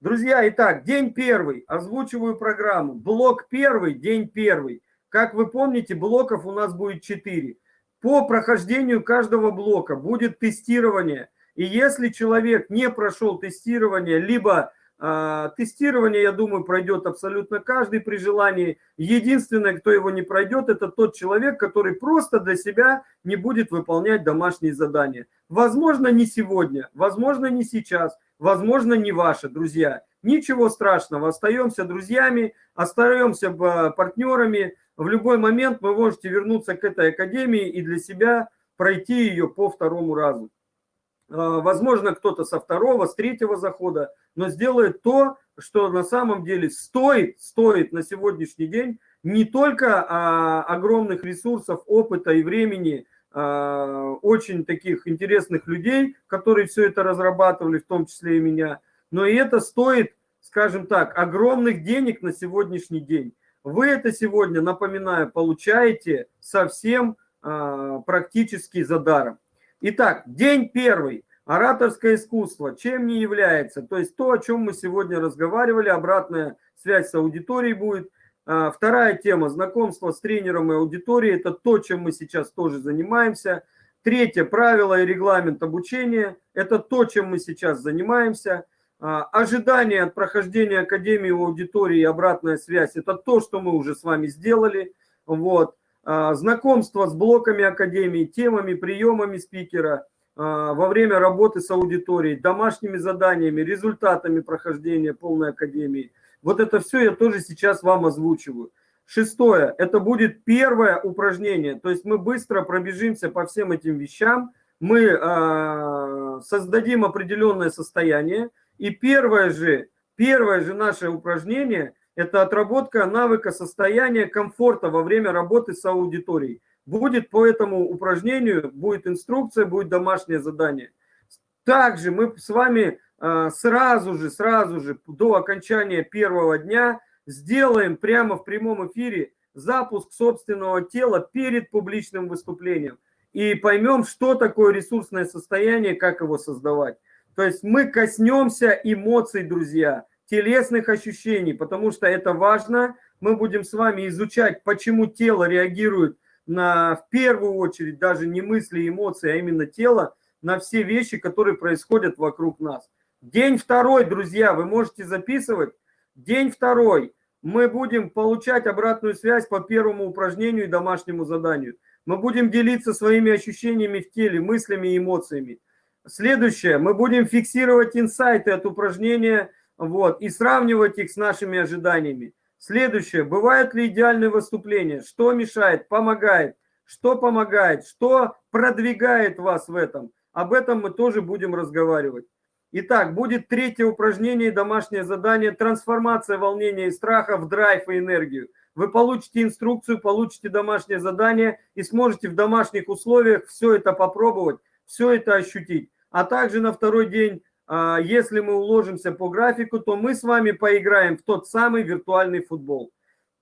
Друзья, итак, день первый, озвучиваю программу. Блок первый, день первый. Как вы помните, блоков у нас будет 4. По прохождению каждого блока будет тестирование. И если человек не прошел тестирование, либо тестирование, я думаю, пройдет абсолютно каждый при желании. Единственное, кто его не пройдет, это тот человек, который просто для себя не будет выполнять домашние задания. Возможно, не сегодня, возможно, не сейчас, возможно, не ваше, друзья. Ничего страшного, остаемся друзьями, остаемся э, партнерами, в любой момент вы можете вернуться к этой академии и для себя пройти ее по второму разу. А, возможно, кто-то со второго, с третьего захода, но сделает то, что на самом деле стоит, стоит на сегодняшний день не только а, огромных ресурсов, опыта и времени, а, очень таких интересных людей, которые все это разрабатывали, в том числе и меня, но и это стоит, скажем так, огромных денег на сегодняшний день. Вы это сегодня, напоминаю, получаете совсем а, практически за даром. Итак, день первый. Ораторское искусство. Чем не является? То есть то, о чем мы сегодня разговаривали, обратная связь с аудиторией будет. А, вторая тема – знакомство с тренером и аудиторией. Это то, чем мы сейчас тоже занимаемся. Третье – правила и регламент обучения. Это то, чем мы сейчас занимаемся. А, ожидание от прохождения Академии у аудитории и обратная связь – это то, что мы уже с вами сделали. Вот. А, знакомство с блоками Академии, темами, приемами спикера во время работы с аудиторией, домашними заданиями, результатами прохождения полной Академии. Вот это все я тоже сейчас вам озвучиваю. Шестое – это будет первое упражнение. То есть мы быстро пробежимся по всем этим вещам. Мы создадим определенное состояние – и первое же, первое же наше упражнение – это отработка навыка состояния комфорта во время работы с аудиторией. Будет по этому упражнению, будет инструкция, будет домашнее задание. Также мы с вами а, сразу же, сразу же до окончания первого дня сделаем прямо в прямом эфире запуск собственного тела перед публичным выступлением. И поймем, что такое ресурсное состояние, как его создавать. То есть мы коснемся эмоций, друзья, телесных ощущений, потому что это важно. Мы будем с вами изучать, почему тело реагирует на, в первую очередь, даже не мысли эмоции, а именно тело, на все вещи, которые происходят вокруг нас. День второй, друзья, вы можете записывать. День второй. Мы будем получать обратную связь по первому упражнению и домашнему заданию. Мы будем делиться своими ощущениями в теле, мыслями и эмоциями. Следующее. Мы будем фиксировать инсайты от упражнения вот, и сравнивать их с нашими ожиданиями. Следующее. Бывают ли идеальные выступления? Что мешает? Помогает? Что помогает? Что продвигает вас в этом? Об этом мы тоже будем разговаривать. Итак, будет третье упражнение и домашнее задание «Трансформация волнения и страха в драйв и энергию». Вы получите инструкцию, получите домашнее задание и сможете в домашних условиях все это попробовать, все это ощутить а также на второй день, если мы уложимся по графику, то мы с вами поиграем в тот самый виртуальный футбол.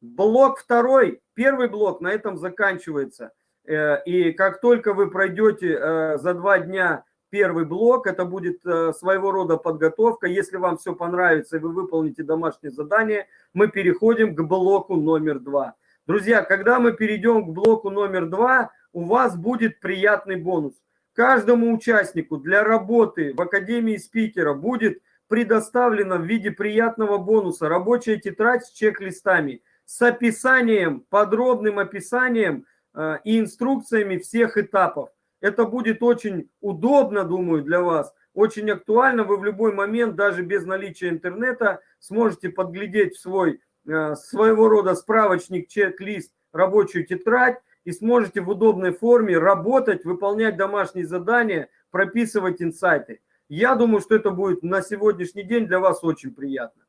Блок второй, первый блок на этом заканчивается. Э, и как только вы пройдете э, за два дня первый блок, это будет э, своего рода подготовка. Если вам все понравится и вы выполните домашнее задание, мы переходим к блоку номер два. Друзья, когда мы перейдем к блоку номер два, у вас будет приятный бонус. Каждому участнику для работы в Академии спикера будет предоставлена в виде приятного бонуса рабочая тетрадь с чек-листами, с описанием, подробным описанием э, и инструкциями всех этапов. Это будет очень удобно, думаю, для вас, очень актуально. Вы в любой момент, даже без наличия интернета, сможете подглядеть свой э, своего рода справочник, чек-лист, рабочую тетрадь и сможете в удобной форме работать, выполнять домашние задания, прописывать инсайты. Я думаю, что это будет на сегодняшний день для вас очень приятно.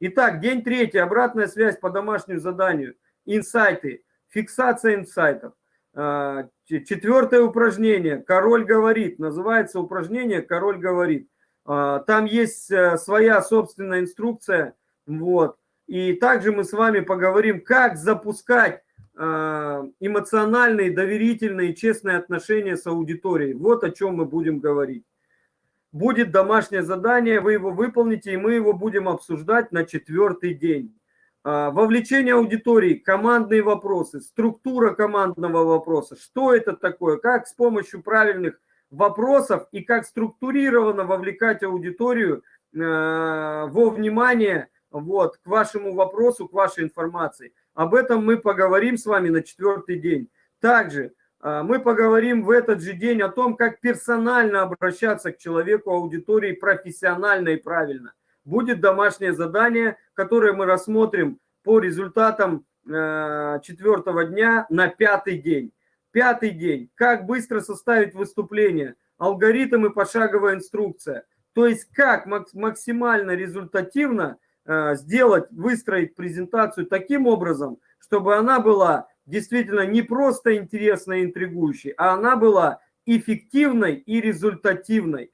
Итак, день третий, обратная связь по домашнему заданию, инсайты, фиксация инсайтов. А, четвертое упражнение, король говорит, называется упражнение «Король говорит». А, там есть э, своя собственная инструкция, вот. И также мы с вами поговорим, как запускать эмоциональные, доверительные, честные отношения с аудиторией. Вот о чем мы будем говорить. Будет домашнее задание, вы его выполните, и мы его будем обсуждать на четвертый день. А, вовлечение аудитории, командные вопросы, структура командного вопроса, что это такое, как с помощью правильных вопросов и как структурированно вовлекать аудиторию а, во внимание вот, к вашему вопросу, к вашей информации. Об этом мы поговорим с вами на четвертый день. Также а, мы поговорим в этот же день о том, как персонально обращаться к человеку аудитории профессионально и правильно. Будет домашнее задание, которое мы рассмотрим по результатам а, четвертого дня на пятый день. Пятый день. Как быстро составить выступление. Алгоритм и пошаговая инструкция. То есть как максимально результативно сделать, выстроить презентацию таким образом, чтобы она была действительно не просто интересной и интригующей, а она была эффективной и результативной.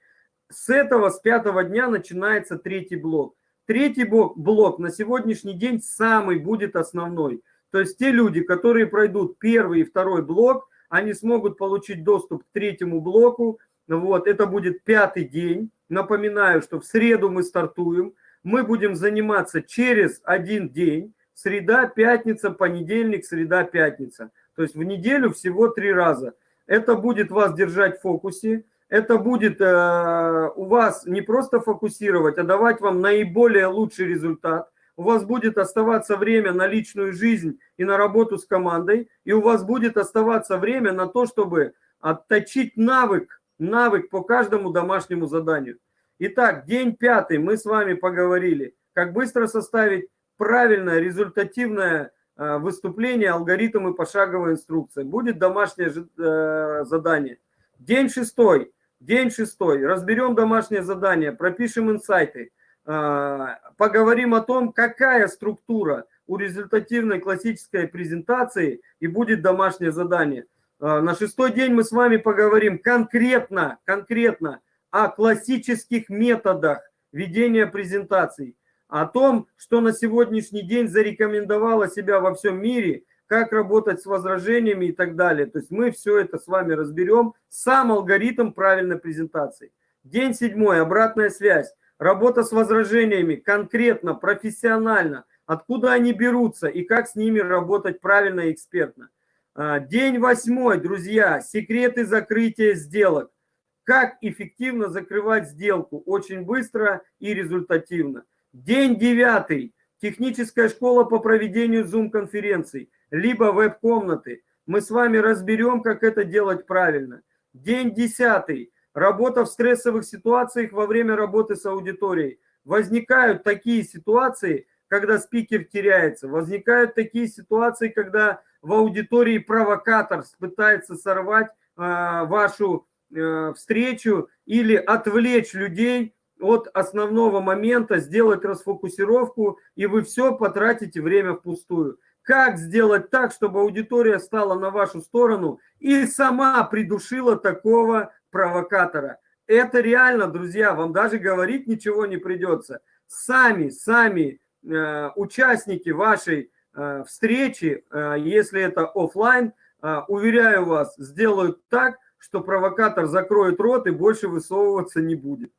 С этого, с пятого дня начинается третий блок. Третий блок, блок на сегодняшний день самый будет основной. То есть те люди, которые пройдут первый и второй блок, они смогут получить доступ к третьему блоку. Вот, это будет пятый день. Напоминаю, что в среду мы стартуем. Мы будем заниматься через один день среда, пятница, понедельник, среда, пятница. То есть в неделю всего три раза. Это будет вас держать в фокусе, это будет э, у вас не просто фокусировать, а давать вам наиболее лучший результат. У вас будет оставаться время на личную жизнь и на работу с командой, и у вас будет оставаться время на то, чтобы отточить навык, навык по каждому домашнему заданию. Итак, день пятый мы с вами поговорили, как быстро составить правильное, результативное э, выступление, алгоритм и пошаговая инструкция. Будет домашнее э, задание. День шестой. День шестой. Разберем домашнее задание, пропишем инсайты, э, поговорим о том, какая структура у результативной классической презентации и будет домашнее задание. На шестой день мы с вами поговорим конкретно, конкретно о классических методах ведения презентаций о том, что на сегодняшний день зарекомендовало себя во всем мире, как работать с возражениями и так далее. То есть мы все это с вами разберем. Сам алгоритм правильной презентации. День седьмой, обратная связь. Работа с возражениями конкретно, профессионально. Откуда они берутся и как с ними работать правильно и экспертно. А, день восьмой, друзья, секреты закрытия сделок. Как эффективно закрывать сделку очень быстро и результативно. День девятый. Техническая школа по проведению Zoom-конференций, либо веб-комнаты. Мы с вами разберем, как это делать правильно. День десятый. Работа в стрессовых ситуациях во время работы с аудиторией. Возникают такие ситуации, когда спикер теряется. Возникают такие ситуации, когда в аудитории провокатор пытается сорвать э, вашу встречу или отвлечь людей от основного момента, сделать расфокусировку, и вы все потратите время впустую. Как сделать так, чтобы аудитория стала на вашу сторону и сама придушила такого провокатора? Это реально, друзья, вам даже говорить ничего не придется. Сами, сами э, участники вашей э, встречи, э, если это офлайн, э, уверяю вас, сделают так, что провокатор закроет рот и больше высовываться не будет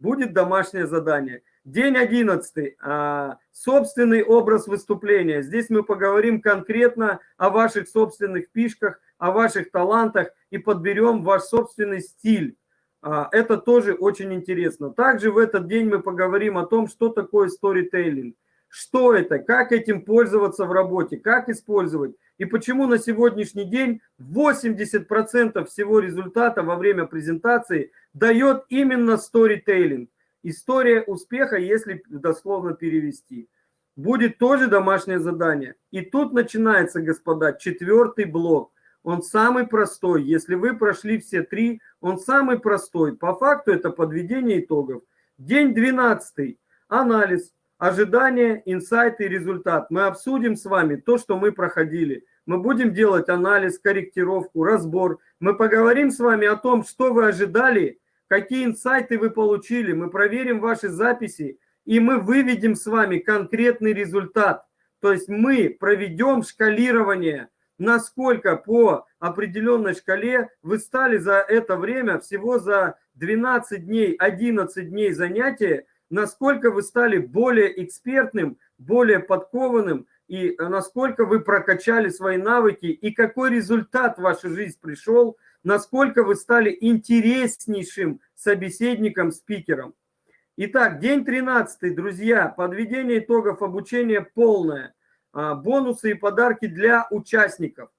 будет домашнее задание. День 11. А, собственный образ выступления. Здесь мы поговорим конкретно о ваших собственных фишках, о ваших талантах и подберем ваш собственный стиль. А, это тоже очень интересно. Также в этот день мы поговорим о том, что такое сторителлинг. Что это, как этим пользоваться в работе, как использовать. И почему на сегодняшний день 80% всего результата во время презентации дает именно storytelling. История успеха, если дословно перевести. Будет тоже домашнее задание. И тут начинается, господа, четвертый блок. Он самый простой. Если вы прошли все три, он самый простой. По факту это подведение итогов. День 12. Анализ. Ожидания, инсайты результат. Мы обсудим с вами то, что мы проходили. Мы будем делать анализ, корректировку, разбор. Мы поговорим с вами о том, что вы ожидали, какие инсайты вы получили. Мы проверим ваши записи, и мы выведем с вами конкретный результат. То есть мы проведем шкалирование, насколько по определенной шкале вы стали за это время, всего за 12 дней, 11 дней занятия, насколько вы стали более экспертным, более подкованным, и насколько вы прокачали свои навыки, и какой результат в вашу жизнь пришел, насколько вы стали интереснейшим собеседником, спикером. Итак, день 13, друзья, подведение итогов обучения полное, а, бонусы и подарки для участников.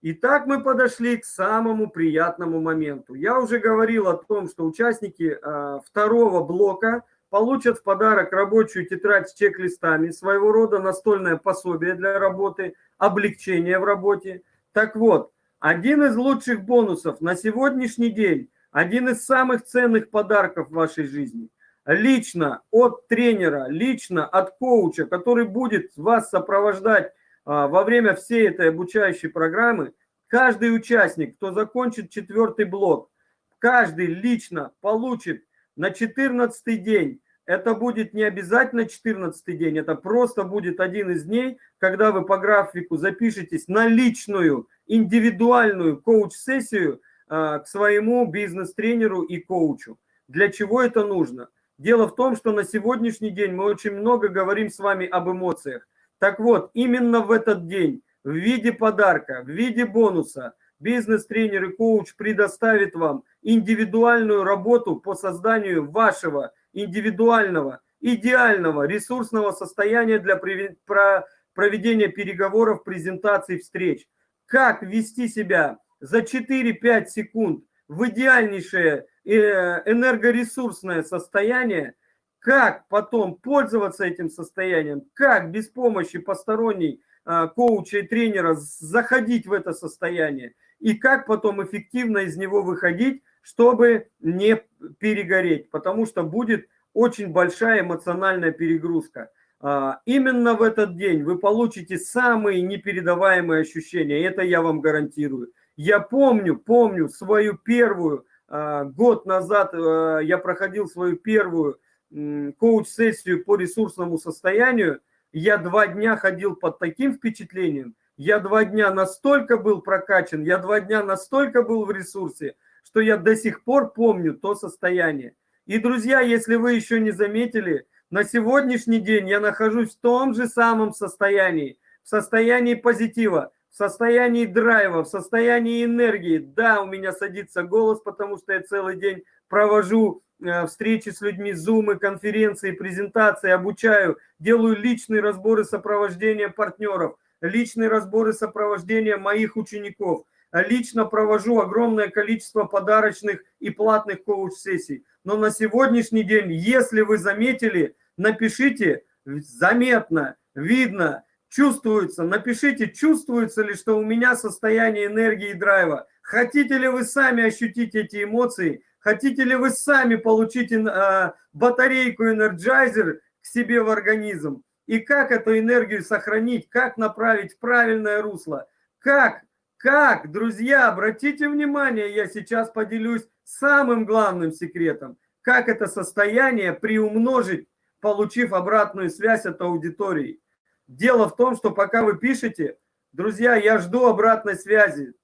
Итак, мы подошли к самому приятному моменту. Я уже говорил о том, что участники а, второго блока – получат в подарок рабочую тетрадь с чек-листами, своего рода настольное пособие для работы, облегчение в работе. Так вот, один из лучших бонусов на сегодняшний день, один из самых ценных подарков в вашей жизни, лично от тренера, лично от коуча, который будет вас сопровождать а, во время всей этой обучающей программы, каждый участник, кто закончит четвертый блок, каждый лично получит на 14 день. Это будет не обязательно 14 день, это просто будет один из дней, когда вы по графику запишетесь на личную, индивидуальную коуч-сессию э, к своему бизнес-тренеру и коучу. Для чего это нужно? Дело в том, что на сегодняшний день мы очень много говорим с вами об эмоциях. Так вот, именно в этот день в виде подарка, в виде бонуса бизнес-тренер и коуч предоставит вам индивидуальную работу по созданию вашего индивидуального, идеального ресурсного состояния для проведения переговоров, презентаций, встреч. Как вести себя за 4-5 секунд в идеальнейшее э, энергоресурсное состояние, как потом пользоваться этим состоянием, как без помощи посторонней а, коуча и тренера заходить в это состояние, и как потом эффективно из него выходить, чтобы не перегореть, потому что будет очень большая эмоциональная перегрузка. А, именно в этот день вы получите самые непередаваемые ощущения, это я вам гарантирую. Я помню, помню свою первую, а, год назад а, я проходил свою первую коуч-сессию по ресурсному состоянию, я два дня ходил под таким впечатлением, я два дня настолько был прокачан, я два дня настолько был в ресурсе, что я до сих пор помню то состояние. И, друзья, если вы еще не заметили, на сегодняшний день я нахожусь в том же самом состоянии, в состоянии позитива, в состоянии драйва, в состоянии энергии. Да, у меня садится голос, потому что я целый день провожу э, встречи с людьми, зумы, конференции, презентации, обучаю, делаю личные разборы сопровождения партнеров, личные разборы сопровождения моих учеников – лично провожу огромное количество подарочных и платных коуч-сессий. Но на сегодняшний день, если вы заметили, напишите заметно, видно, чувствуется. Напишите, чувствуется ли, что у меня состояние энергии и драйва. Хотите ли вы сами ощутить эти эмоции? Хотите ли вы сами получить э, батарейку Energizer к себе в организм? И как эту энергию сохранить, как направить в правильное русло? Как как, друзья, обратите внимание, я сейчас поделюсь самым главным секретом. Как это состояние приумножить, получив обратную связь от аудитории. Дело в том, что пока вы пишете, друзья, я жду обратной связи.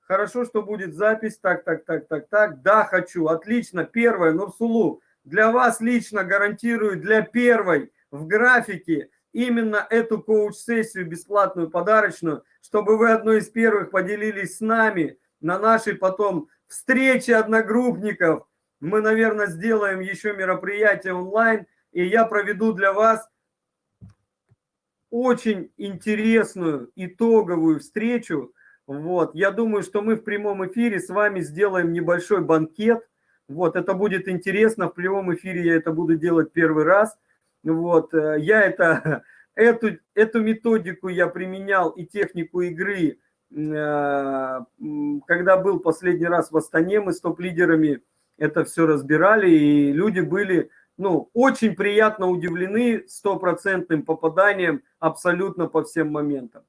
Хорошо, что будет запись. Так, так, так, так, так. Да, хочу. Отлично. Первое, Нурсулу. Для вас лично гарантирую, для первой в графике именно эту коуч-сессию бесплатную, подарочную, чтобы вы одной из первых поделились с нами на нашей потом встрече одногруппников. Мы, наверное, сделаем еще мероприятие онлайн, и я проведу для вас очень интересную итоговую встречу. Вот, я думаю, что мы в прямом эфире с вами сделаем небольшой банкет. Вот, это будет интересно, в прямом эфире я это буду делать первый раз – вот, э, я это, эту, эту методику я применял и технику игры, э, когда был последний раз в Астане, мы с топ-лидерами это все разбирали, и люди были ну, очень приятно удивлены стопроцентным попаданием абсолютно по всем моментам.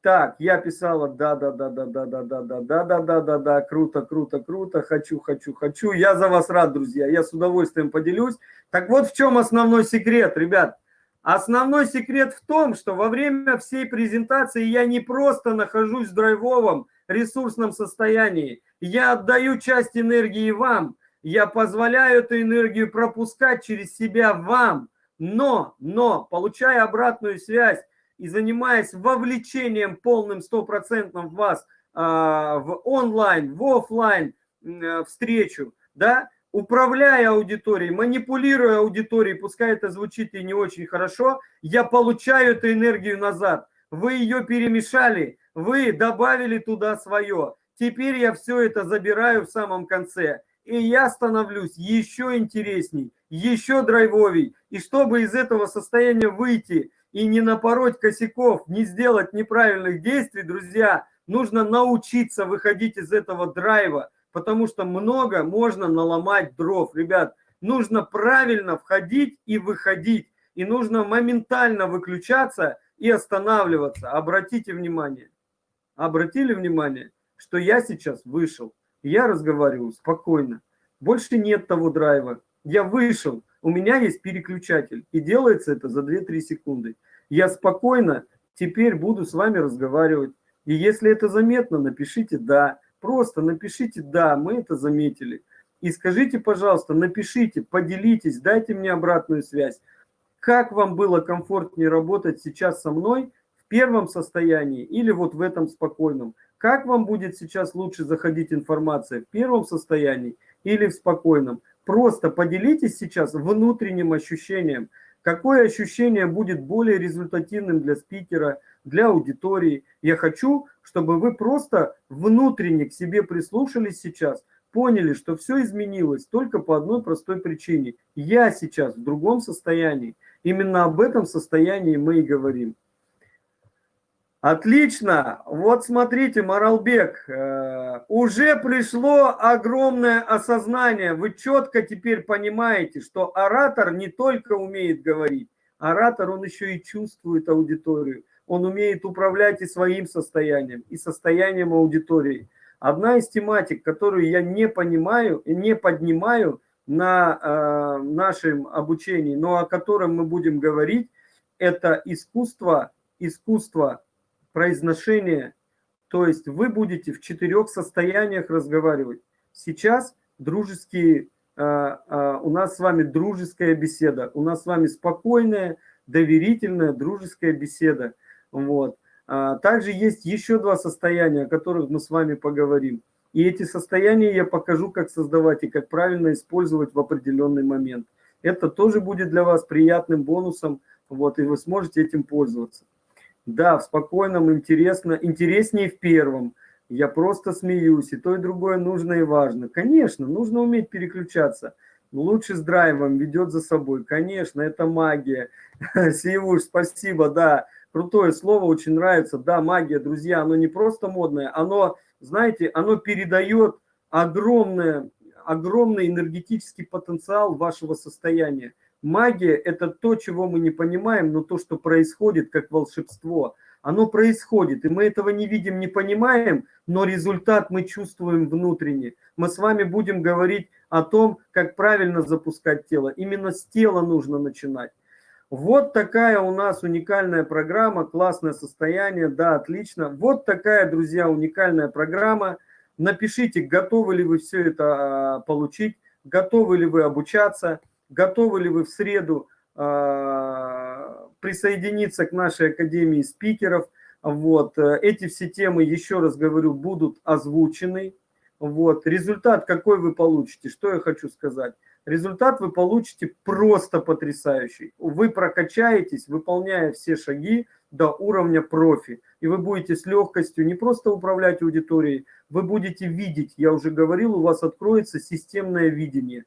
Так, я писала, да, да, да, да, да, да, да, да, да, да, да, да, да, круто, круто, круто, хочу, хочу, хочу. Я за вас рад, друзья, я с удовольствием поделюсь. Так вот в чем основной секрет, ребят. Основной секрет в том, что во время всей презентации я не просто нахожусь в драйвовом ресурсном состоянии. Я отдаю часть энергии вам. Я позволяю эту энергию пропускать через себя вам. Но, но, получая обратную связь и занимаясь вовлечением полным стопроцентным в вас э, в онлайн, в офлайн э, встречу, да, управляя аудиторией, манипулируя аудиторией, пускай это звучит и не очень хорошо, я получаю эту энергию назад. Вы ее перемешали, вы добавили туда свое. Теперь я все это забираю в самом конце. И я становлюсь еще интересней, еще драйвовей. И чтобы из этого состояния выйти и не напороть косяков, не сделать неправильных действий, друзья, нужно научиться выходить из этого драйва потому что много можно наломать дров. Ребят, нужно правильно входить и выходить, и нужно моментально выключаться и останавливаться. Обратите внимание, обратили внимание, что я сейчас вышел, я разговариваю спокойно, больше нет того драйва, я вышел, у меня есть переключатель, и делается это за 2-3 секунды. Я спокойно теперь буду с вами разговаривать, и если это заметно, напишите «да», Просто напишите «да, мы это заметили». И скажите, пожалуйста, напишите, поделитесь, дайте мне обратную связь. Как вам было комфортнее работать сейчас со мной в первом состоянии или вот в этом спокойном? Как вам будет сейчас лучше заходить информация в первом состоянии или в спокойном? Просто поделитесь сейчас внутренним ощущением. Какое ощущение будет более результативным для спикера, для аудитории? Я хочу, чтобы вы просто внутренне к себе прислушались сейчас, поняли, что все изменилось только по одной простой причине. Я сейчас в другом состоянии. Именно об этом состоянии мы и говорим. Отлично. Вот смотрите, Маралбек, э, уже пришло огромное осознание. Вы четко теперь понимаете, что оратор не только умеет говорить, оратор, он еще и чувствует аудиторию он умеет управлять и своим состоянием, и состоянием аудитории. Одна из тематик, которую я не понимаю и не поднимаю на э, нашем обучении, но о котором мы будем говорить, это искусство, искусство произношения. То есть вы будете в четырех состояниях разговаривать. Сейчас дружеские, э, э, у нас с вами дружеская беседа, у нас с вами спокойная, доверительная, дружеская беседа. Вот. А, также есть еще два состояния, о которых мы с вами поговорим. И эти состояния я покажу, как создавать и как правильно использовать в определенный момент. Это тоже будет для вас приятным бонусом, вот, и вы сможете этим пользоваться. Да, в спокойном, интересно, интереснее в первом. Я просто смеюсь, и то, и другое нужно и важно. Конечно, нужно уметь переключаться. Лучше с драйвом ведет за собой. Конечно, это магия. Сиевуш, спасибо, да крутое слово, очень нравится. Да, магия, друзья, оно не просто модное, оно, знаете, оно передает огромное, огромный энергетический потенциал вашего состояния. Магия – это то, чего мы не понимаем, но то, что происходит как волшебство. Оно происходит, и мы этого не видим, не понимаем, но результат мы чувствуем внутренне. Мы с вами будем говорить о том, как правильно запускать тело. Именно с тела нужно начинать. Вот такая у нас уникальная программа, классное состояние, да, отлично. Вот такая, друзья, уникальная программа. Напишите, готовы ли вы все это а, получить, готовы ли вы обучаться, готовы ли вы в среду а, присоединиться к нашей Академии спикеров. Вот. Эти все темы, еще раз говорю, будут озвучены. Вот. Результат какой вы получите, что я хочу сказать результат вы получите просто потрясающий. Вы прокачаетесь, выполняя все шаги до уровня профи. И вы будете с легкостью не просто управлять аудиторией, вы будете видеть, я уже говорил, у вас откроется системное видение.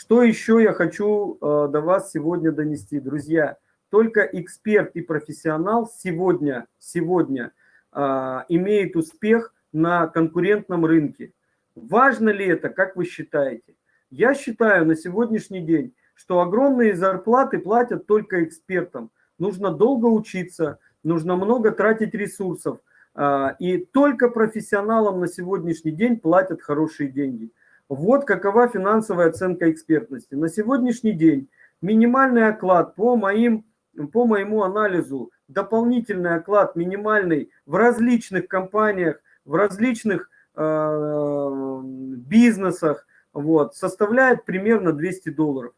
Что еще я хочу э, до вас сегодня донести, друзья? Только эксперт и профессионал сегодня, сегодня э, имеет успех на конкурентном рынке. Важно ли это, как вы считаете? Я считаю на сегодняшний день, что огромные зарплаты платят только экспертам. Нужно долго учиться, нужно много тратить ресурсов. А, и только профессионалам на сегодняшний день платят хорошие деньги. Вот какова финансовая оценка экспертности. На сегодняшний день минимальный оклад по, моим, по моему анализу, дополнительный оклад минимальный в различных компаниях, в различных э, бизнесах вот, составляет примерно 200 долларов.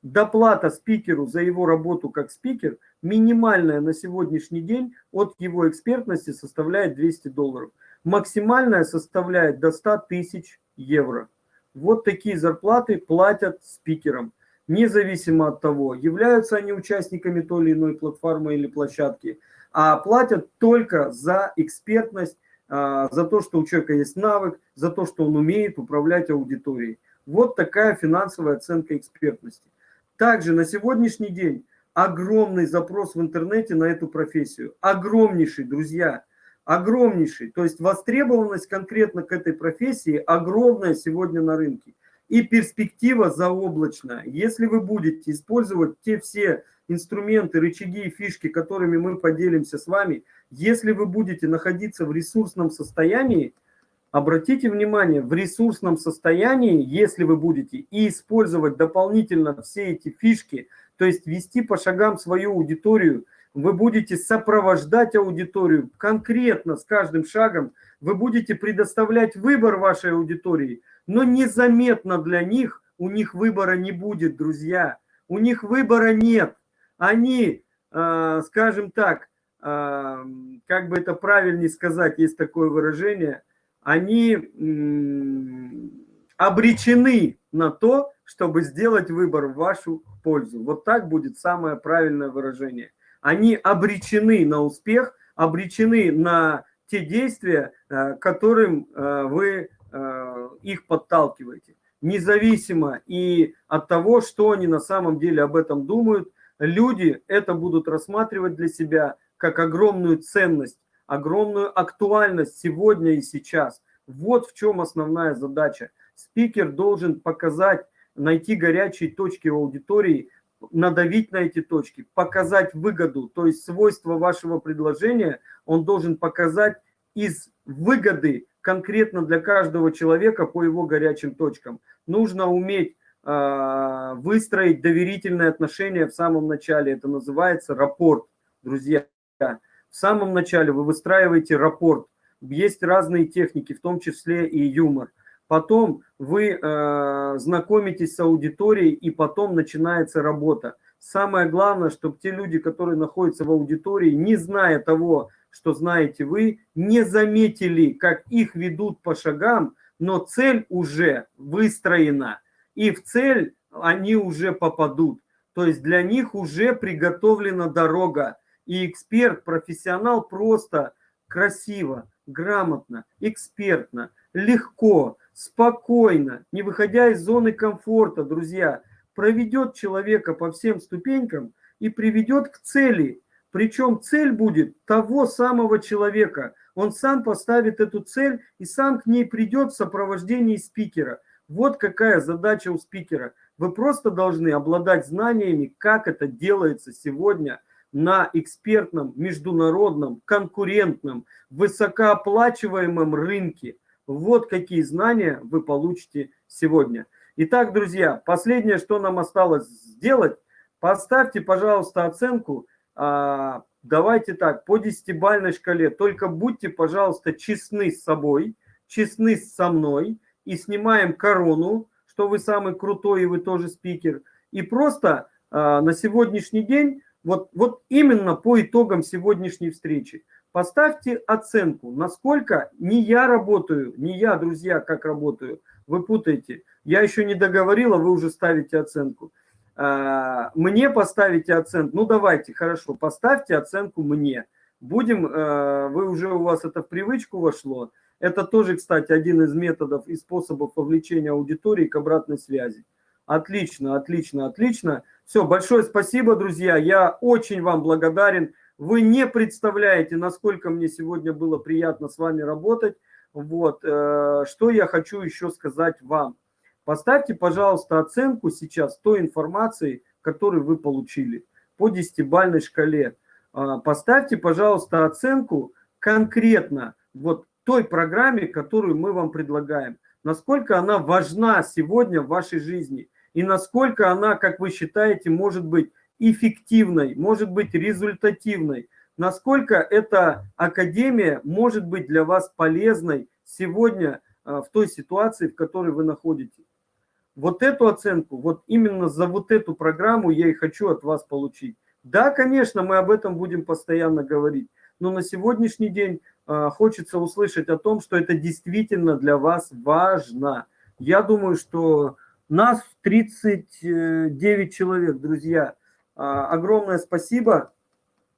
Доплата спикеру за его работу как спикер минимальная на сегодняшний день от его экспертности составляет 200 долларов. Максимальная составляет до 100 тысяч евро. Вот такие зарплаты платят спикерам. Независимо от того, являются они участниками той или иной платформы или площадки, а платят только за экспертность, а, за то, что у человека есть навык, за то, что он умеет управлять аудиторией. Вот такая финансовая оценка экспертности. Также на сегодняшний день огромный запрос в интернете на эту профессию. Огромнейший, друзья огромнейший. То есть востребованность конкретно к этой профессии огромная сегодня на рынке. И перспектива заоблачная. Если вы будете использовать те все инструменты, рычаги и фишки, которыми мы поделимся с вами, если вы будете находиться в ресурсном состоянии, обратите внимание, в ресурсном состоянии, если вы будете и использовать дополнительно все эти фишки, то есть вести по шагам свою аудиторию, вы будете сопровождать аудиторию конкретно с каждым шагом, вы будете предоставлять выбор вашей аудитории, но незаметно для них, у них выбора не будет, друзья, у них выбора нет. Они, э, скажем так, э, как бы это правильнее сказать, есть такое выражение, они обречены на то, чтобы сделать выбор в вашу пользу. Вот так будет самое правильное выражение они обречены на успех, обречены на те действия, э, которым э, вы э, их подталкиваете. Независимо и от того, что они на самом деле об этом думают, люди это будут рассматривать для себя как огромную ценность, огромную актуальность сегодня и сейчас. Вот в чем основная задача. Спикер должен показать, найти горячие точки аудитории, надавить на эти точки, показать выгоду, то есть свойства вашего предложения он должен показать из выгоды конкретно для каждого человека по его горячим точкам. Нужно уметь э, выстроить доверительные отношения в самом начале. Это называется рапорт, друзья. В самом начале вы выстраиваете рапорт. Есть разные техники, в том числе и юмор. Потом вы э, знакомитесь с аудиторией, и потом начинается работа. Самое главное, чтобы те люди, которые находятся в аудитории, не зная того, что знаете вы, не заметили, как их ведут по шагам, но цель уже выстроена. И в цель они уже попадут. То есть для них уже приготовлена дорога. И эксперт, профессионал просто красиво, грамотно, экспертно, легко, спокойно, не выходя из зоны комфорта, друзья, проведет человека по всем ступенькам и приведет к цели. Причем цель будет того самого человека. Он сам поставит эту цель и сам к ней придет в сопровождении спикера. Вот какая задача у спикера. Вы просто должны обладать знаниями, как это делается сегодня на экспертном, международном, конкурентном, высокооплачиваемом рынке. Вот какие знания вы получите сегодня. Итак, друзья, последнее, что нам осталось сделать, поставьте, пожалуйста, оценку. А, давайте так, по десятибальной шкале. Только будьте, пожалуйста, честны с собой, честны со мной. И снимаем корону, что вы самый крутой и вы тоже спикер. И просто а, на сегодняшний день, вот, вот именно по итогам сегодняшней встречи, Поставьте оценку, насколько не я работаю, не я, друзья, как работаю. Вы путаете. Я еще не договорила, вы уже ставите оценку. А, мне поставите оценку. Ну, давайте, хорошо, поставьте оценку мне. Будем, э, вы уже, у вас это в привычку вошло. Это тоже, кстати, один из методов и способов вовлечения аудитории к обратной связи. Отлично, отлично, отлично. Все, большое спасибо, друзья. Я очень вам благодарен. Вы не представляете, насколько мне сегодня было приятно с вами работать. Вот, э, что я хочу еще сказать вам. Поставьте, пожалуйста, оценку сейчас той информации, которую вы получили по десятибальной шкале. А, поставьте, пожалуйста, оценку конкретно вот той программе, которую мы вам предлагаем. Насколько она важна сегодня в вашей жизни и насколько она, как вы считаете, может быть эффективной, может быть результативной. Насколько эта академия может быть для вас полезной сегодня а, в той ситуации, в которой вы находитесь. Вот эту оценку, вот именно за вот эту программу я и хочу от вас получить. Да, конечно, мы об этом будем постоянно говорить, но на сегодняшний день э, хочется услышать о том, что это действительно для вас важно. Я думаю, что нас 39 человек, друзья. Э, огромное спасибо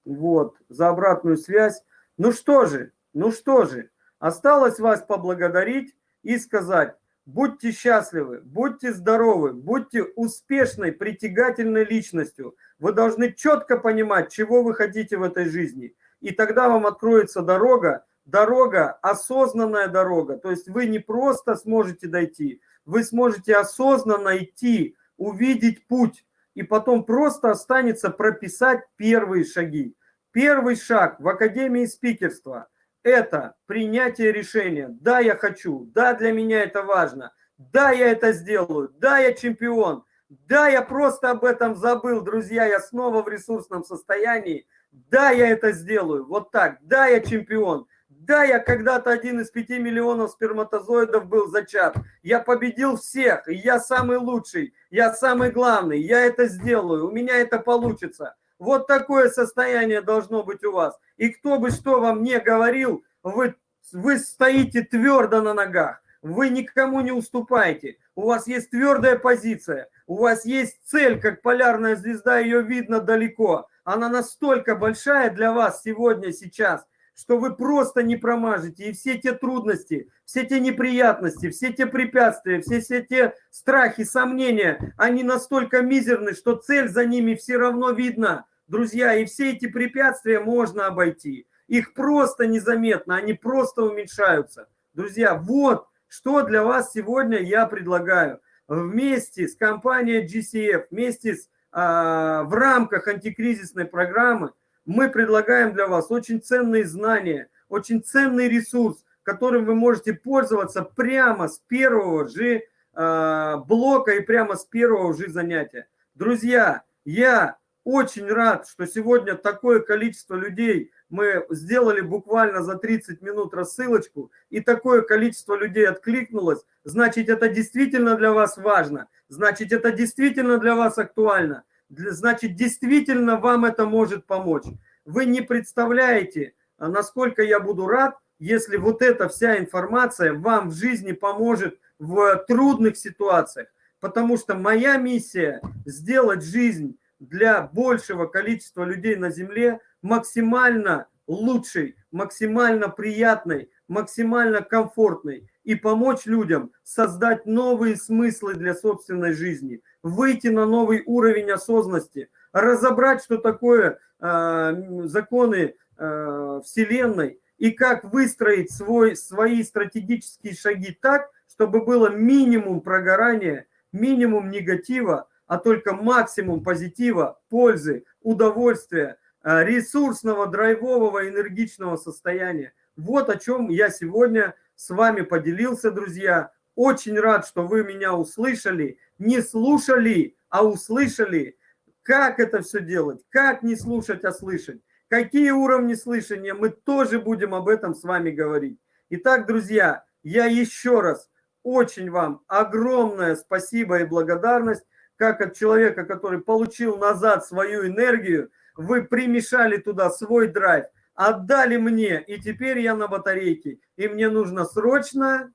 вот, за обратную связь. Ну что же, ну что же, осталось вас поблагодарить и сказать, Будьте счастливы, будьте здоровы, будьте успешной, притягательной личностью. Вы должны четко понимать, чего вы хотите в этой жизни. И тогда вам откроется дорога, дорога, осознанная дорога. То есть вы не просто сможете дойти, вы сможете осознанно идти, увидеть путь. И потом просто останется прописать первые шаги. Первый шаг в Академии спикерства – это принятие решения. Да, я хочу, да, для меня это важно, да, я это сделаю, да, я чемпион, да, я просто об этом забыл, друзья, я снова в ресурсном состоянии, да, я это сделаю, вот так, да, я чемпион, да, я когда-то один из пяти миллионов сперматозоидов был зачат, я победил всех, я самый лучший, я самый главный, я это сделаю, у меня это получится. Вот такое состояние должно быть у вас. И кто бы что вам не говорил, вы, вы стоите твердо на ногах. Вы никому не уступаете. У вас есть твердая позиция. У вас есть цель, как полярная звезда, ее видно далеко. Она настолько большая для вас сегодня, сейчас, что вы просто не промажете. И все те трудности, все те неприятности, все те препятствия, все, все те страхи, сомнения, они настолько мизерны, что цель за ними все равно видна. Друзья, и все эти препятствия можно обойти. Их просто незаметно, они просто уменьшаются. Друзья, вот что для вас сегодня я предлагаю. Вместе с компанией GCF, вместе с, а, в рамках антикризисной программы мы предлагаем для вас очень ценные знания, очень ценный ресурс, которым вы можете пользоваться прямо с первого же а, блока и прямо с первого же занятия. Друзья, я очень рад, что сегодня такое количество людей, мы сделали буквально за 30 минут рассылочку, и такое количество людей откликнулось, значит, это действительно для вас важно, значит, это действительно для вас актуально, значит, действительно вам это может помочь. Вы не представляете, насколько я буду рад, если вот эта вся информация вам в жизни поможет в трудных ситуациях, потому что моя миссия сделать жизнь для большего количества людей на Земле максимально лучшей, максимально приятной, максимально комфортной и помочь людям создать новые смыслы для собственной жизни, выйти на новый уровень осознанности, разобрать, что такое э, законы э, Вселенной и как выстроить свой, свои стратегические шаги так, чтобы было минимум прогорания, минимум негатива, а только максимум позитива, пользы, удовольствия, э, ресурсного, драйвового, энергичного состояния. Вот о чем я сегодня с вами поделился, друзья. Очень рад, что вы меня услышали, не слушали, а услышали. Как это все делать? Как не слушать, а слышать? Какие уровни слышания? Мы тоже будем об этом с вами говорить. Итак, друзья, я еще раз очень вам огромное спасибо и благодарность как от человека, который получил назад свою энергию, вы примешали туда свой драйв, отдали мне, и теперь я на батарейке, и мне нужно срочно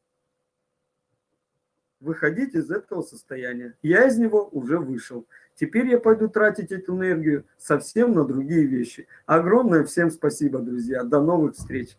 выходить из этого состояния. Я из него уже вышел. Теперь я пойду тратить эту энергию совсем на другие вещи. Огромное всем спасибо, друзья. До новых встреч.